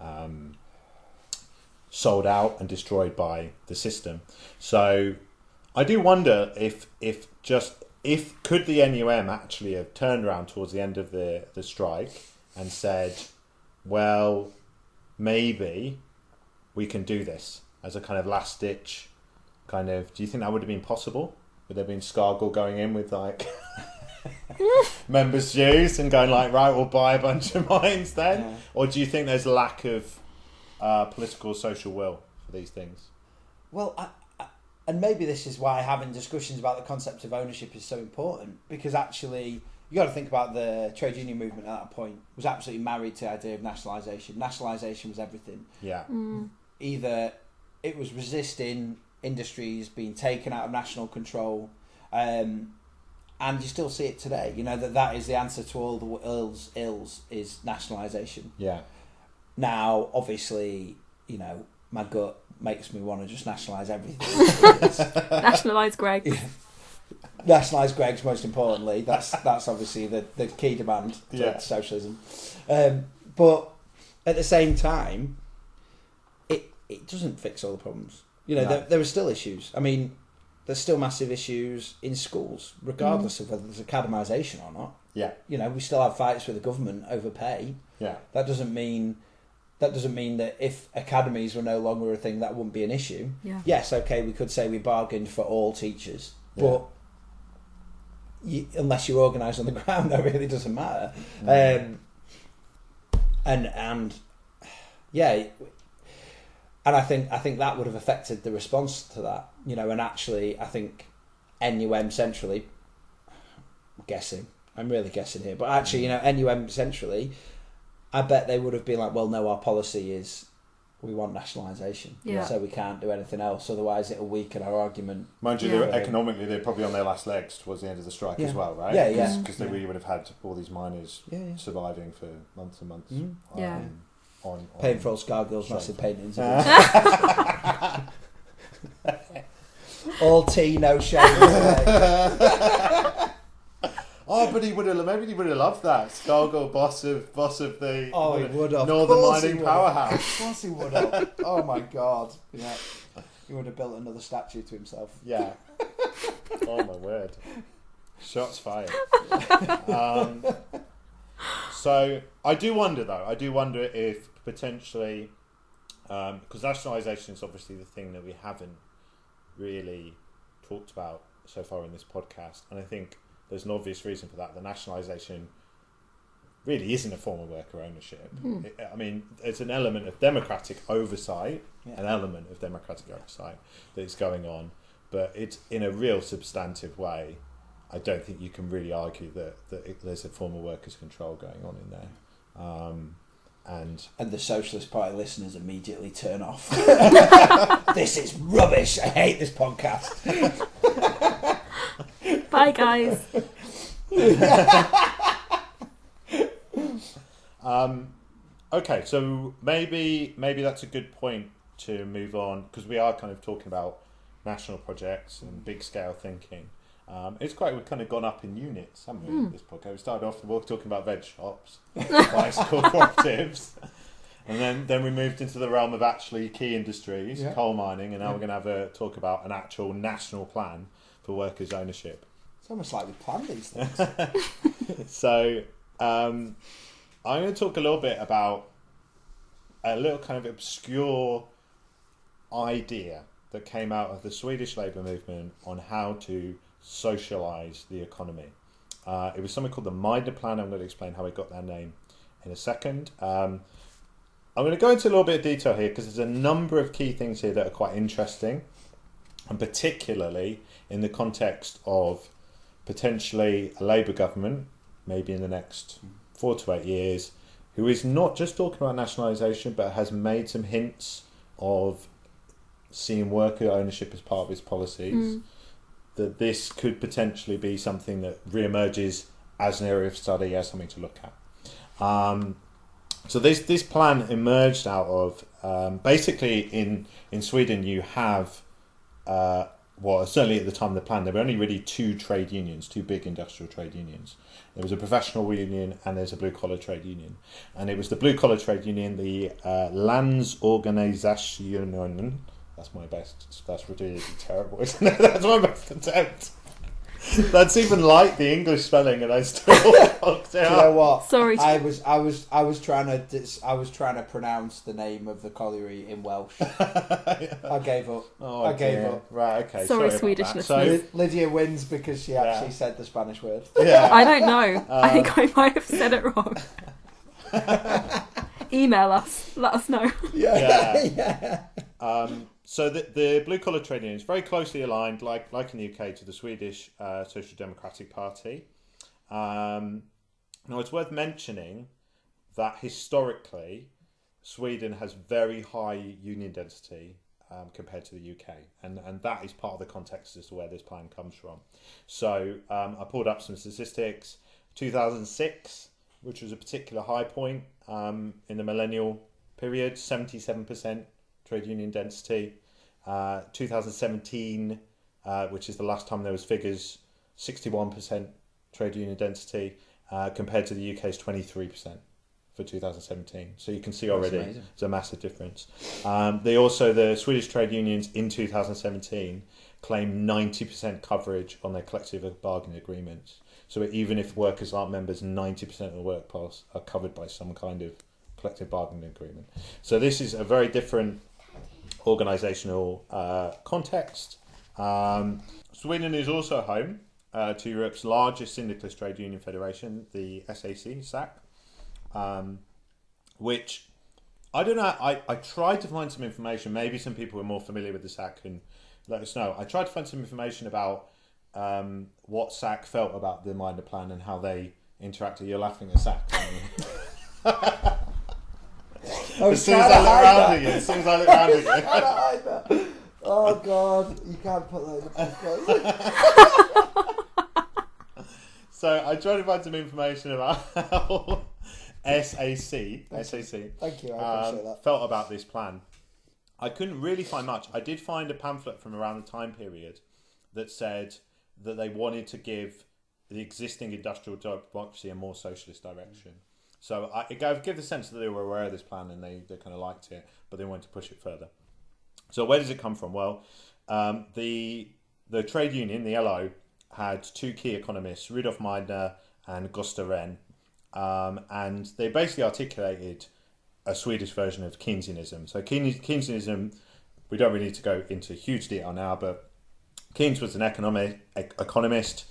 um, sold out and destroyed by the system. So I do wonder if if just if could the NUM actually have turned around towards the end of the the strike and said, well, maybe we can do this as a kind of last ditch kind of. Do you think that would have been possible? Would there have been Scargill going in with like members' dues and going like, right, we'll buy a bunch of mines then? Yeah. Or do you think there's lack of uh, political social will for these things? Well, I, I, and maybe this is why having discussions about the concept of ownership is so important because actually you got to think about the trade union movement at that point was absolutely married to the idea of nationalisation. Nationalisation was everything. Yeah. Mm. Either it was resisting industries being taken out of national control, um, and you still see it today. You know that that is the answer to all the ills. Ills is nationalisation. Yeah. Now, obviously, you know my gut makes me want to just nationalise everything. Nationalise Greg. nationalise Greggs most importantly. That's that's obviously the, the key demand to Yeah. socialism. Um, but at the same time, it it doesn't fix all the problems. You know, No. there, there are still issues. I mean, there's still massive issues in schools, regardless of whether there's academisation or not. Yeah. You know, we still have fights with the government over pay. Yeah. That doesn't mean that doesn't mean that if academies were no longer a thing, that wouldn't be an issue. Yeah. Yes, okay, we could say we bargained for all teachers, Yeah. but you, unless you're organised on the ground, that really doesn't matter. Mm. Um, and and yeah, and I think I think that would have affected the response to that, you know. And actually, I think NUM centrally, I'm guessing, I'm really guessing here, but actually, you know, NUM centrally, I bet they would have been like, well, no, our policy is we want nationalisation, Yeah. so we can't do anything else. Otherwise, it'll weaken our argument. Mind you, Yeah. they were, economically, they're probably on their last legs towards the end of the strike as well, right? Yeah, yeah. Because they really would have had all these miners Yeah, yeah. surviving for months and months. Mm. Yeah. On, on Paying for all Scargill's massive paintings. Uh, all tea, no shade. oh, but he would have maybe he would have loved that. Scargill, boss of boss of the Oh, he would have. Northern Of course he Mining. Powerhouse. Of course he would have. Oh my god. Yeah. He would have built another statue to himself. Yeah. oh my word. Shots fired. um, so I do wonder though. I do wonder if potentially, because nationalisation is obviously the thing that we haven't really talked about so far in this podcast, and I think there's an obvious reason for that. The nationalisation really isn't a form of worker ownership. Hmm. It- I mean, it's an element of democratic oversight, Yeah. an element of democratic oversight that is going on, but it's in a real substantive way. I don't think you can really argue that, that it, there's a form of workers' control going on in there. Um, and And the Socialist Party listeners immediately turn off. this is rubbish. I hate this podcast. Bye, guys. Um, okay, so maybe maybe that's a good point to move on because we are kind of talking about national projects and big scale thinking. Um, it's quite we've kind of gone up in units, haven't we? This podcast we started off we were talking about veg shops, bicycle cooperatives, and then then we moved into the realm of actually key industries, Yeah. coal mining, and now Yeah. we're going to have a talk about an actual national plan for workers' ownership. It's almost like we planned these things. So um, I'm going to talk a little bit about a little kind of obscure idea that came out of the Swedish labour movement on how to socialise the economy. Uh, it was something called the Meidner Plan. I'm going to explain how it got that name in a second. Um, I'm going to go into a little bit of detail here because there's a number of key things here that are quite interesting, and particularly in the context of potentially a Labour government, maybe in the next four to eight years, who is not just talking about nationalisation but has made some hints of seeing worker ownership as part of its policies. That this could potentially be something that re-emerges as an area of study, as something to look at. Um, so this this plan emerged out of um, basically in in Sweden you have uh, well certainly at the time of the plan there were only really two trade unions, two big industrial trade unions. There was a professional union and there's a blue collar trade union, and it was the blue collar trade union, the uh, Landsorganisationen. That's my best. That's really terrible, isn't it? That's my best attempt. That's even like the English spelling, and I still fucked it Do you know up. what? Sorry. I was, I was, I was trying to, dis- I was trying to pronounce the name of the colliery in Welsh. I gave up. Oh, I gave dear. up. Right, okay. Sorry, about Swedish that. listeners. Ly- Lydia wins because she Yeah. actually said the Spanish word. Yeah. I don't know. I Uh, think I might have said it wrong. Email us. Let us know. Yeah. yeah. Um, so the, the blue collar trade union is very closely aligned, like like in the UK, to the Swedish uh, Social Democratic Party. Um, now it's worth mentioning that historically, Sweden has very high union density um, compared to the UK, and and that is part of the context as to where this plan comes from. So um, I pulled up some statistics. 2006, which was a particular high point um, in the millennial period, 77% trade union density. Uh, 2017, uh, which is the last time there was figures, 61% trade union density uh, compared to the UK's 23% for 2017. So you can see already it's a massive difference. Um, they also the Swedish trade unions in 2017 claim 90% coverage on their collective bargaining agreements. So even if workers aren't members, 90% of the workforce are covered by some kind of collective bargaining agreement. So this is a very different organisational uh, context. Um, Sweden is also home uh, to Europe's largest syndicalist trade union federation, the SAC, SAC, um, which I don't know. I, I tried to find some information. Maybe some people are more familiar with the SAC can let us know. I tried to find some information about um, what SAC felt about the Meidner Plan and how they interacted. You're laughing at SAC. I as soon as I look around again, as soon as I look around again. Oh god, you can't put that in the podcast. So I tried to find some information about how SAC, SAC Thank you, I um, appreciate that. felt about this plan. I couldn't really find much. I did find a pamphlet from around the time period that said that they wanted to give the existing industrial democracy a more socialist direction. So I, it gave, gave the sense that they were aware of this plan and they, they kind of liked it, but they wanted to push it further. So where does it come from? Well, um, the the trade union, the LO, had two key economists, Rudolf Meidner and Gustav Rehn, um, and they basically articulated a Swedish version of Keynesianism. So Keynes- Keynesianism, we don't really need to go into huge detail now, but Keynes was an economic ec- economist.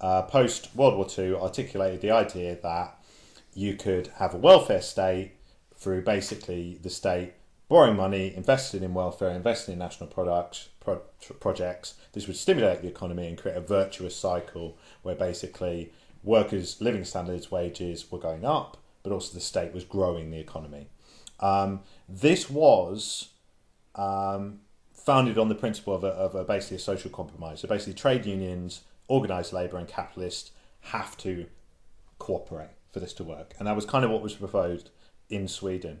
Uh, Post World War II, articulated the idea that you could have a welfare state through basically the state borrowing money, investing in welfare, investing in national products, pro- projects. This would stimulate the economy and create a virtuous cycle where basically workers' living standards, wages were going up, but also the state was growing the economy. Um, this was um, founded on the principle of, a, of a, basically a social compromise. So basically, trade unions, organised labour, and capitalists have to cooperate for this to work, and that was kind of what was proposed in Sweden.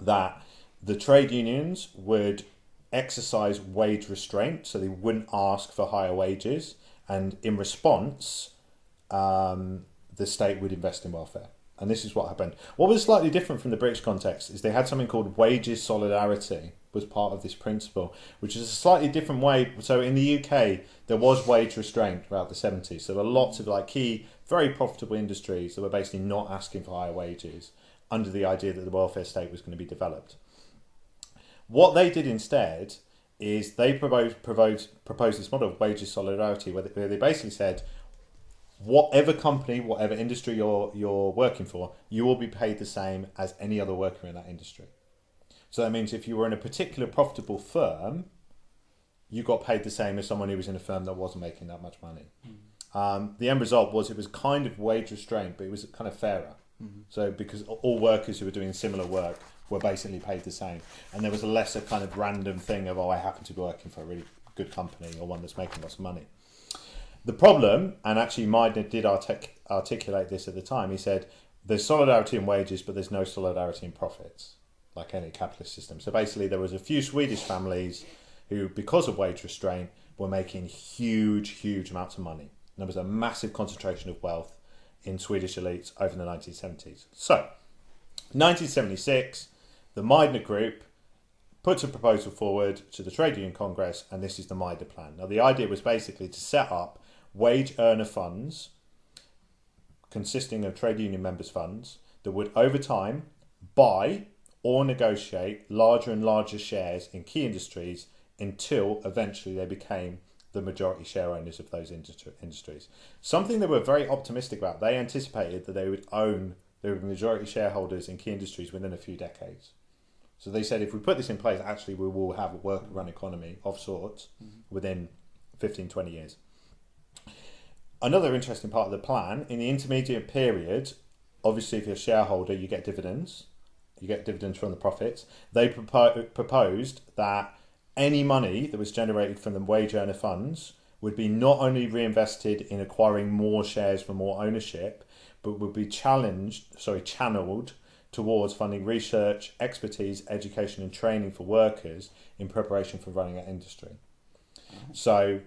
That the trade unions would exercise wage restraint, so they wouldn't ask for higher wages, and in response, um, the state would invest in welfare. And this is what happened. What was slightly different from the British context is they had something called wages solidarity was part of this principle, which is a slightly different way. So in the UK, there was wage restraint throughout the 70s. So there were lots of like key, very profitable industries that were basically not asking for higher wages under the idea that the welfare state was going to be developed. What they did instead is they proposed, proposed, proposed this model of wages solidarity where they, where they basically said, whatever company, whatever industry you're you're working for, you will be paid the same as any other worker in that industry. So that means if you were in a particular profitable firm, you got paid the same as someone who was in a firm that wasn't making that much money. Hmm. Um, the end result was it was kind of wage restraint, but it was kind of fairer. So because all workers who were doing similar work were basically paid the same, and there was a lesser kind of random thing of oh I happen to be working for a really good company or one that's making lots of money. The problem, and actually Meidner did artic- articulate this at the time, he said there's solidarity in wages, but there's no solidarity in profits, like any capitalist system. So basically, there was a few Swedish families who, because of wage restraint, were making huge, huge amounts of money. There was a massive concentration of wealth in Swedish elites over the 1970s. So, 1976, the Meidner Group puts a proposal forward to the Trade Union Congress, and this is the Meidner Plan. Now, the idea was basically to set up wage earner funds consisting of trade union members' funds that would, over time, buy or negotiate larger and larger shares in key industries until eventually they became the majority share owners of those industri- industries. Something they were very optimistic about. They anticipated that they would own, they would be majority shareholders in key industries within a few decades. So they said if we put this in place, actually we will have a work run economy of sorts mm-hmm. within 15, 20 years. Another interesting part of the plan, in the intermediate period, obviously if you're a shareholder, you get dividends. You get dividends from the profits. They propo- proposed that any money that was generated from the wage earner funds would be not only reinvested in acquiring more shares for more ownership, but would be challenged, sorry, channeled towards funding research, expertise, education, and training for workers in preparation for running that industry. So,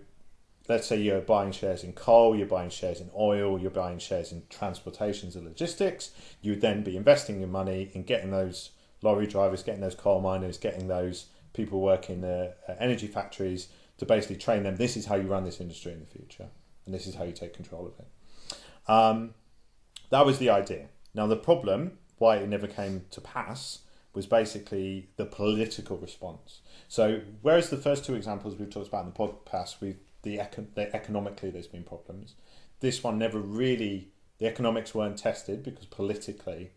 let's say you're buying shares in coal, you're buying shares in oil, you're buying shares in transportations and logistics. You would then be investing your money in getting those lorry drivers, getting those coal miners, getting those people working in the energy factories to basically train them. This is how you run this industry in the future, and this is how you take control of it. Um, that was the idea. Now, the problem, why it never came to pass, was basically the political response. So, whereas the first two examples we've talked about in the podcast, with the, econ- the economically there's been problems, this one never really, the economics weren't tested because politically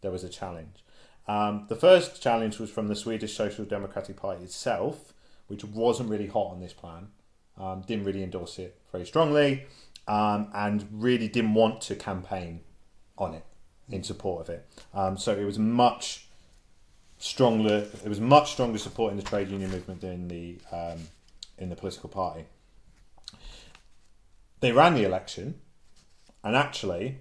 there was a challenge. Um, the first challenge was from the Swedish Social Democratic Party itself, which wasn't really hot on this plan, um, didn't really endorse it very strongly, um, and really didn't want to campaign on it in support of it. Um, so it was much stronger. It was much stronger support in the trade union movement than the um, in the political party. They ran the election, and actually,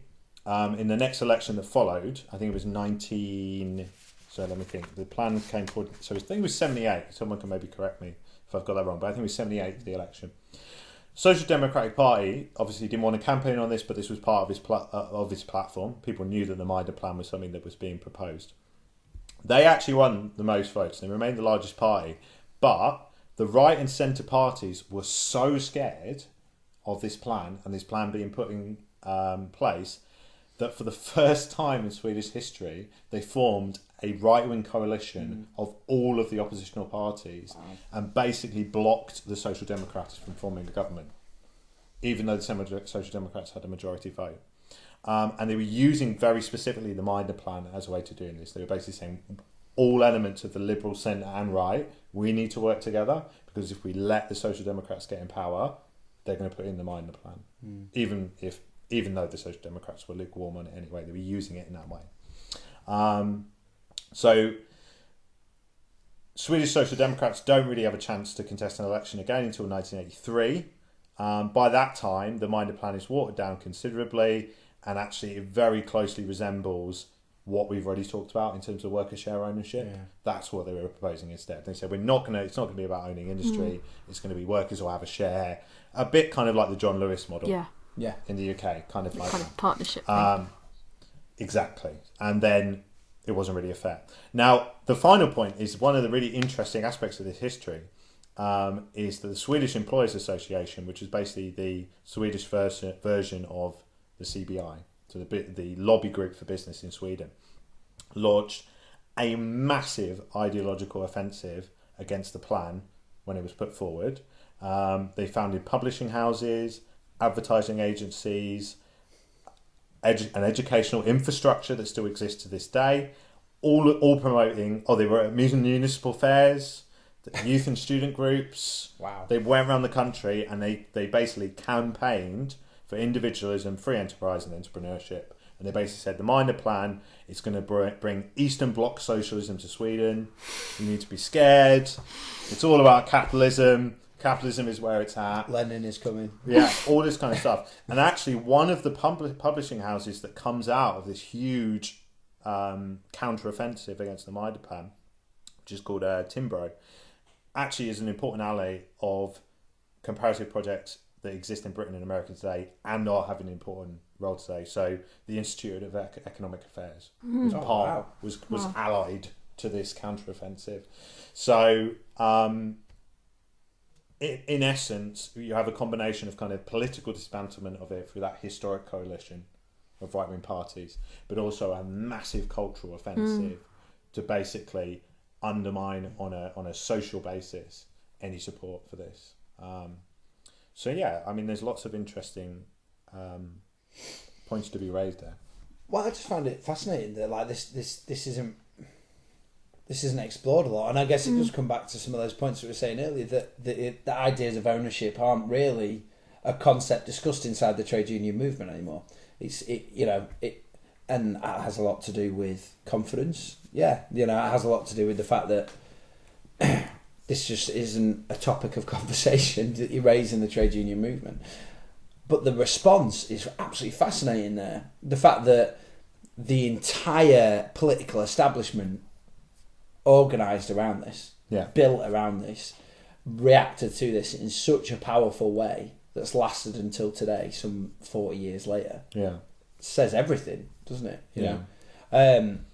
um, in the next election that followed, I think it was nineteen. So let me think. The plan came forward. So I think it was seventy-eight. Someone can maybe correct me if I've got that wrong, but I think it was seventy-eight for the election. Social Democratic Party obviously didn't want to campaign on this, but this was part of his uh, of his platform. People knew that the Meidner plan was something that was being proposed. They actually won the most votes. They remained the largest party, but the right and centre parties were so scared of this plan and this plan being put in um, place that for the first time in Swedish history, they formed a right wing coalition mm. of all of the oppositional parties wow. and basically blocked the Social Democrats from forming a government, even though the Social Democrats had a majority vote. Um, and they were using very specifically the Meidner plan as a way to doing this. They were basically saying all elements of the liberal centre and right, we need to work together because if we let the Social Democrats get in power, they're going to put in the Meidner plan, mm. even if even though the Social Democrats were lukewarm on it anyway, they were using it in that way. Um, so Swedish Social Democrats don't really have a chance to contest an election again until 1983. Um, by that time, the Meidner plan is watered down considerably, and actually, it very closely resembles what we've already talked about in terms of worker share ownership. Yeah. That's what they were proposing instead. They said we're not going to. It's not going to be about owning industry. Mm. It's going to be workers will have a share. A bit kind of like the John Lewis model. Yeah. Yeah. In the UK, kind of like kind of partnership. Um, exactly, and then it wasn't really a fair. Now, the final point is one of the really interesting aspects of this history um, is that the Swedish Employers Association, which is basically the Swedish version version of the CBI, so the the lobby group for business in Sweden, launched a massive ideological offensive against the plan when it was put forward. Um, they founded publishing houses, advertising agencies, edu- an educational infrastructure that still exists to this day, all all promoting. Oh, they were at municipal fairs, youth and student groups. Wow! They went around the country and they they basically campaigned for individualism, free enterprise, and entrepreneurship. And they basically said the Meidner plan is going to bring Eastern Bloc socialism to Sweden. You need to be scared. It's all about capitalism capitalism is where it's at. Lenin is coming. Yeah, all this kind of stuff. And actually, one of the pub- publishing houses that comes out of this huge um, counter-offensive against the Meidner plan, which is called uh, Timbro, actually is an important ally of comparative projects that exist in Britain and America today and are having an important role today. So the Institute of Economic Affairs mm. was oh, part wow. was was wow. allied to this counter-offensive. So um, in, in essence, you have a combination of kind of political dismantlement of it through that historic coalition of right wing parties, but also a massive cultural offensive mm. to basically undermine on a on a social basis any support for this. Um, so yeah, I mean, there's lots of interesting um, points to be raised there. Well, I just found it fascinating that like this this this isn't this isn't explored a lot. And I guess it mm. does come back to some of those points that we were saying earlier that the, the ideas of ownership aren't really a concept discussed inside the trade union movement anymore. It's it you know it and that has a lot to do with confidence. Yeah, you know, it has a lot to do with the fact that this just isn't a topic of conversation that you raise in the trade union movement. But the response is absolutely fascinating there. The fact that the entire political establishment organised around this, Yeah. built around this, reacted to this in such a powerful way that's lasted until today, some 40 years later, Yeah. says everything, doesn't it? You Yeah. know? Um,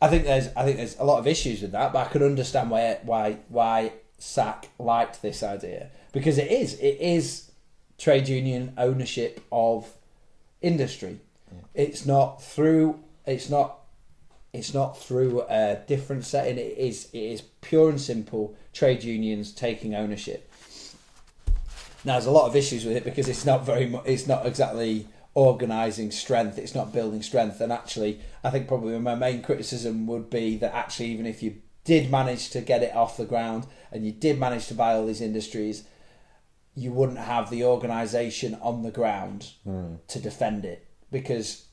I think there's I think there's a lot of issues with that, but I can understand why why why SAC liked this idea because it is it is trade union ownership of industry. It's not through it's not it's not through a different setting. It is it is pure and simple trade unions taking ownership. Now there's a lot of issues with it because it's not very mu- it's not exactly organising strength. It's not building strength. And actually, I think probably my main criticism would be that actually, even if you did manage to get it off the ground and you did manage to buy all these industries, you wouldn't have the organisation on the ground hmm. to defend it because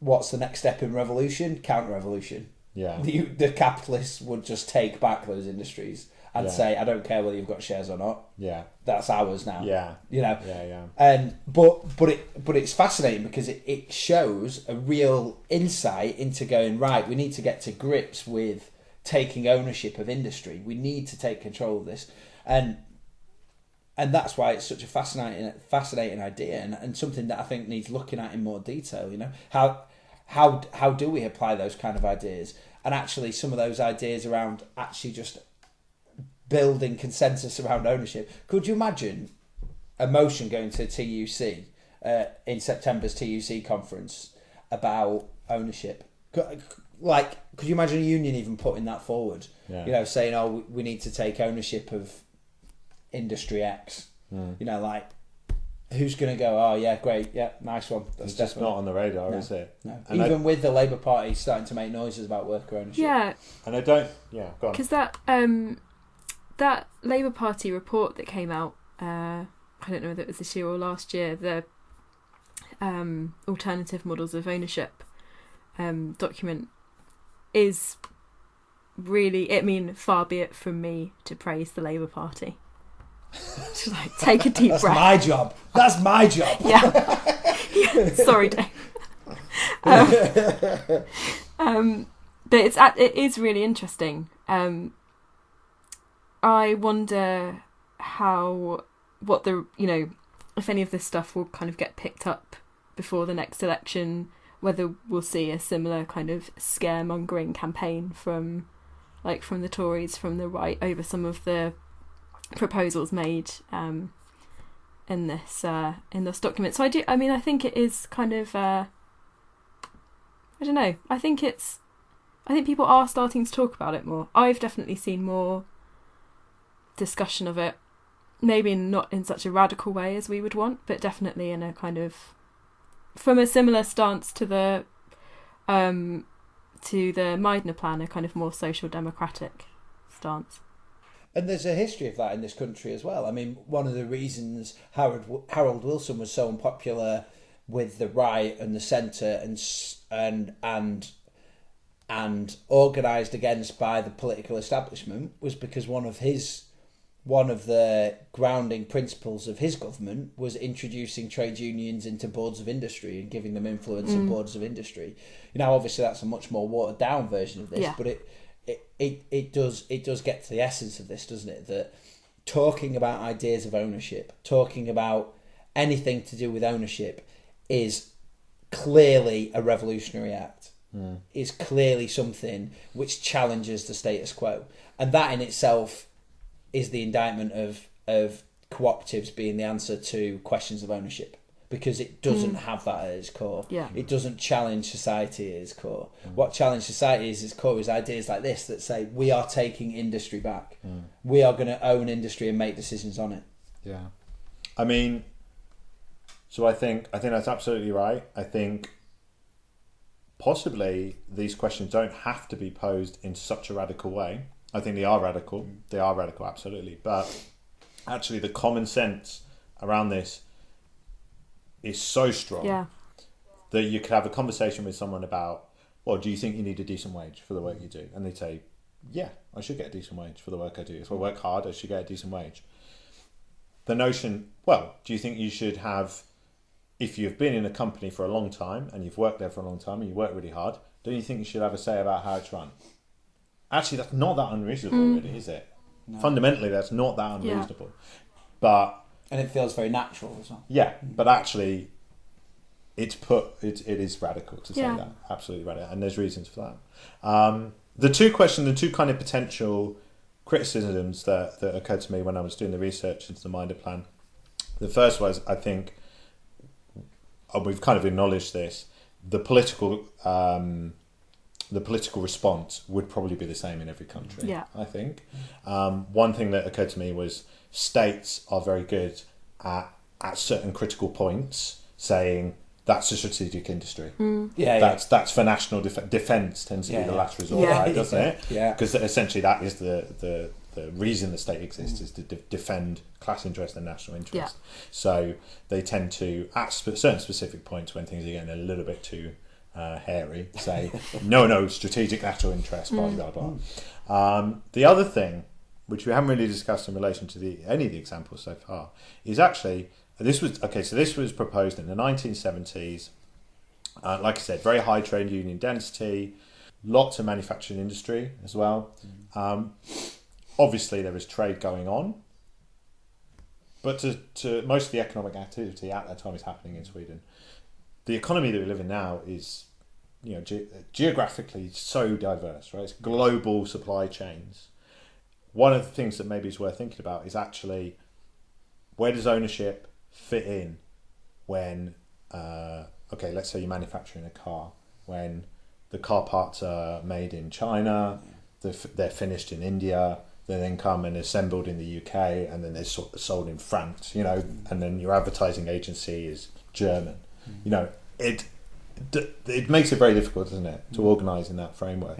what's the next step in revolution? Counter revolution. Yeah. The, the capitalists would just take back those industries and Yeah. say, I don't care whether you've got shares or not. Yeah. That's ours now. Yeah. You know, Yeah. Yeah. and but but it but it's fascinating because it, it shows a real insight into going right we need to get to grips with taking ownership of industry we need to take control of this and and that's why it's such a fascinating fascinating idea and, and something that I think needs looking at in more detail you know how how how do we apply those kind of ideas and actually some of those ideas around actually just building consensus around ownership could you imagine a motion going to TUC uh, in September's TUC conference about ownership. Like, could you imagine a union even putting that forward? Yeah. You know, saying, "Oh, we- we need to take ownership of industry X." Mm. You know, like, who's going to go? Oh, yeah, great, yeah, nice one. That's It's just not on the radar, No. is it? No. And I- Even with the Labour Party starting to make noises about worker ownership. Yeah, And I don't. Yeah. Go on. because that um, that Labour Party report that came out, uh, I don't know whether it was this year or last year, the um, alternative models of ownership um, document is really. I mean, far be it from me to praise the Labour Party. Just like take a deep That's breath. That's my job. That's my job. yeah. yeah. Sorry, Dave. Um, um, but it's it is really interesting. Um, I wonder how what the you know if any of this stuff will kind of get picked up before the next election. Whether we'll see a similar kind of scaremongering campaign from like from the Tories from the right over some of the proposals made um, in this uh, in this document. So I do. I mean, I think it is kind of. Uh, I don't know. I think it's. I think people are starting to talk about it more. I've definitely seen more discussion of it. Maybe not in such a radical way as we would want, but definitely in a kind of from a similar stance to the um to the Meidner plan, a kind of more social democratic stance. And there's a history of that in this country as well. I mean, one of the reasons Harold Harold Wilson was so unpopular with the right and the centre and and and and organised against by the political establishment was because one of his one of the grounding principles of his government was introducing trade unions into boards of industry and giving them influence in mm. boards of industry. You know, obviously that's a much more watered down version of this, Yeah. but it, it it it does it does get to the essence of this, doesn't it? That talking about ideas of ownership, talking about anything to do with ownership, is clearly a revolutionary act. Hmm. Is clearly something which challenges the status quo, and that in itself is the indictment of of cooperatives being the answer to questions of ownership because it doesn't hmm. have that at its core. Yeah. It doesn't challenge society at its core. What challenge society is its core is ideas like this that say we are taking industry back. Hmm. We are going to own industry and make decisions on it. Yeah. I mean, so I think I think that's absolutely right. I think possibly these questions don't have to be posed in such a radical way. I think they are radical. Hmm. They are radical, absolutely. But actually, the common sense around this is so strong Yeah. that you could have a conversation with someone about, well, do you think you need a decent wage for the work you do? And they say, yeah, I should get a decent wage for the work I do. If I work hard, I should get a decent wage. The notion, well, do you think you should have, if you've been in a company for a long time and you've worked there for a long time and you work really hard, don't you think you should have a say about how it's run? Actually, that's not that unreasonable, mm. really, is it? Fundamentally, that's not that Yeah. unreasonable. But and it feels very natural as well. yeah, but actually, it's put it, it is radical to say Yeah. that absolutely radical, and there's reasons for that. Um, the two questions, the two kind of potential criticisms that that occurred to me when I was doing the research into the Meidner plan. The first was, I think, we've kind of acknowledged this, the political. Um, the political response would probably be the same in every country. Yeah. I think. Um, one thing that occurred to me was states are very good at at certain critical points saying that's a strategic industry. Mm. Yeah, That's that's for national def- defence tends to Yeah, be the yeah. last resort, Yeah. right? Doesn't it? Yeah. Because essentially that is the the the reason the state exists is to de- defend class interest and national interest. So they tend to at sp- certain specific points when things are getting a little bit too uh, hairy say no no strategic lateral interest blah blah blah. Um, the other thing which we haven't really discussed in relation to the any of the examples so far is actually this was okay so this was proposed in the 1970s uh, like I said, very high trade union density, lots of manufacturing industry as well. Um, obviously, there was trade going on, but to, to most of the economic activity at that time is happening in Sweden. The economy that we live in now is, you know, ge- geographically so diverse, right? It's global supply chains. One of the things that maybe is worth thinking about is actually where does ownership fit in when uh, okay, let's say you're manufacturing a car when the car parts are made in China, they're, they're finished in India, they then come and assembled in the UK, and then they're so- sold in France, you know, and then your advertising agency is German. You know, it it makes it very difficult, doesn't it, to organise in that framework.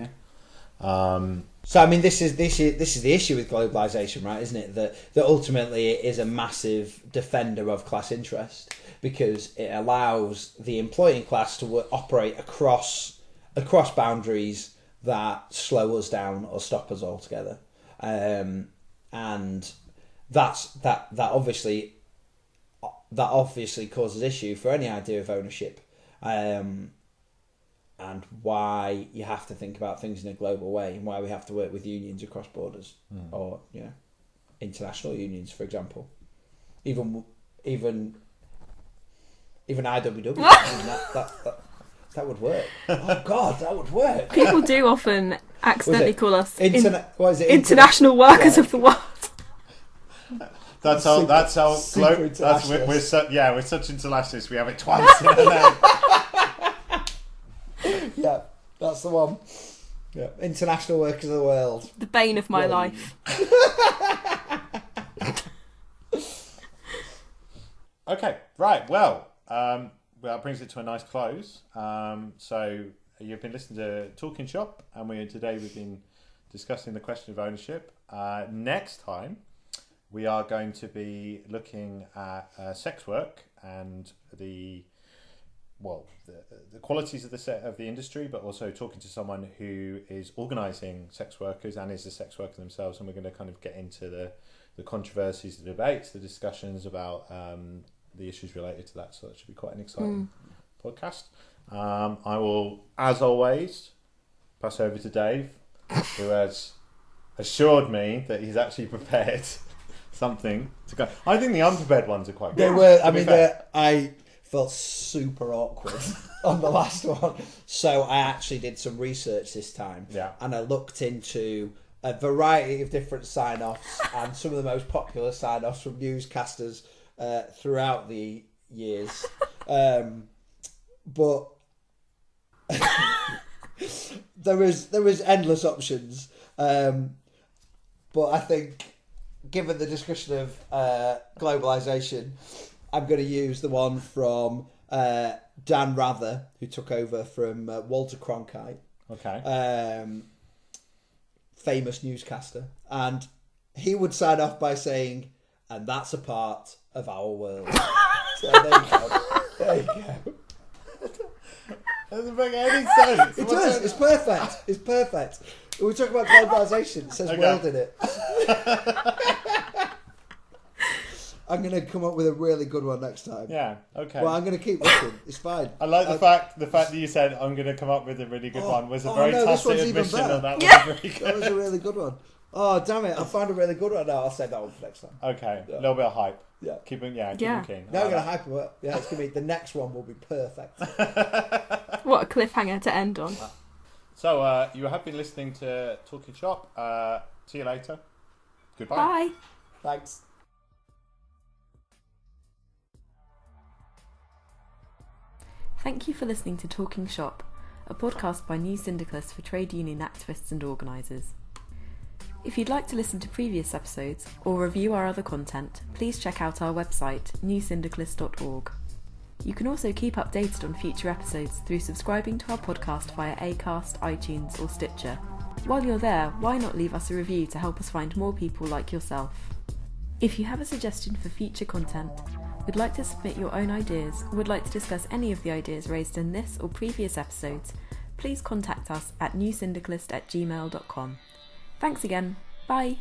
Um, So I mean, this is this is this is the issue with globalization, right? Isn't it that that ultimately it is a massive defender of class interest because it allows the employing class to operate across across boundaries that slow us down or stop us altogether, um, and that's that that obviously that obviously causes issue for any idea of ownership. Um, and why you have to think about things in a global way and why we have to work with unions across borders or you know international unions for example even even even IWW I mean, that, that, that, that would work oh god that would work People do often accidentally call us in- what is it international workers Yeah. of the world. that's how. Super- That's how. super Glo- that's we're, we're internationalist. su- yeah, we're such internationalists. We have it twice in a name. yeah that's the one yeah international workers of the world The bane of my Yeah. life. Okay, right. Well, um, well, that brings it to a nice close. Um, so you've been listening to Talking Shop, and we today we've been discussing the question of ownership. Uh, next time, we are going to be looking at uh, sex work and the well the, the qualities of the set of the industry, but also talking to someone who is organising sex workers and is a sex worker themselves, and we're going to kind of get into the the controversies, the debates, the discussions about um, the issues related to that. So that should be quite an exciting podcast. Um, I will, as always, pass over to Dave, who has assured me that he's actually prepared something to go. I think the unprepared ones are quite They good. were. I mean, I felt super awkward on the last one, so I actually did some research this time. Yeah. and I looked into a variety of different sign-offs and some of the most popular sign-offs from newscasters uh, throughout the years. Um, but there was there was endless options. Um, but I think, given the discussion of uh, globalization, I'm going to use the one from uh, Dan Rather, who took over from uh, Walter Cronkite, Okay. um, famous newscaster, and he would sign off by saying, "And that's a part of our world." so there you go. There you go. doesn't make any sense. It does. It's perfect. It's perfect. We talk about globalisation. It says Okay. world in it. I'm going to come up with a really good one next time. Yeah. Okay. Well, I'm going to keep looking. It's fine. I like the I- fact the fact that you said I'm going to come up with a really good Oh, one was a oh, very no, tacit admission better. that that Yeah. was very That was a really good one. Oh, damn it. I found a really good one now. I'll save that one for next time. Okay, Yeah. a little bit of hype. Yeah. Keeping yeah, keep Yeah. it keen. Now I I'm going to hype it. Yeah, it's going to be the next one will be perfect. What a cliffhanger to end on. Uh, that. So uh, you have been listening to Talking Shop. Uh, see you later. Goodbye. Bye. Thanks. Thank you for listening to Talking Shop, a podcast by New Syndicalists for trade union activists and organisers. If you'd like to listen to previous episodes or review our other content, please check out our website, newsyndicalist.org. You can also keep updated on future episodes through subscribing to our podcast via Acast, iTunes, or Stitcher. While you're there, why not leave us a review to help us find more people like yourself? If you have a suggestion for future content, would like to submit your own ideas, or would like to discuss any of the ideas raised in this or previous episodes, please contact us at newsyndicalist at gmail.com. Thanks again. Bye.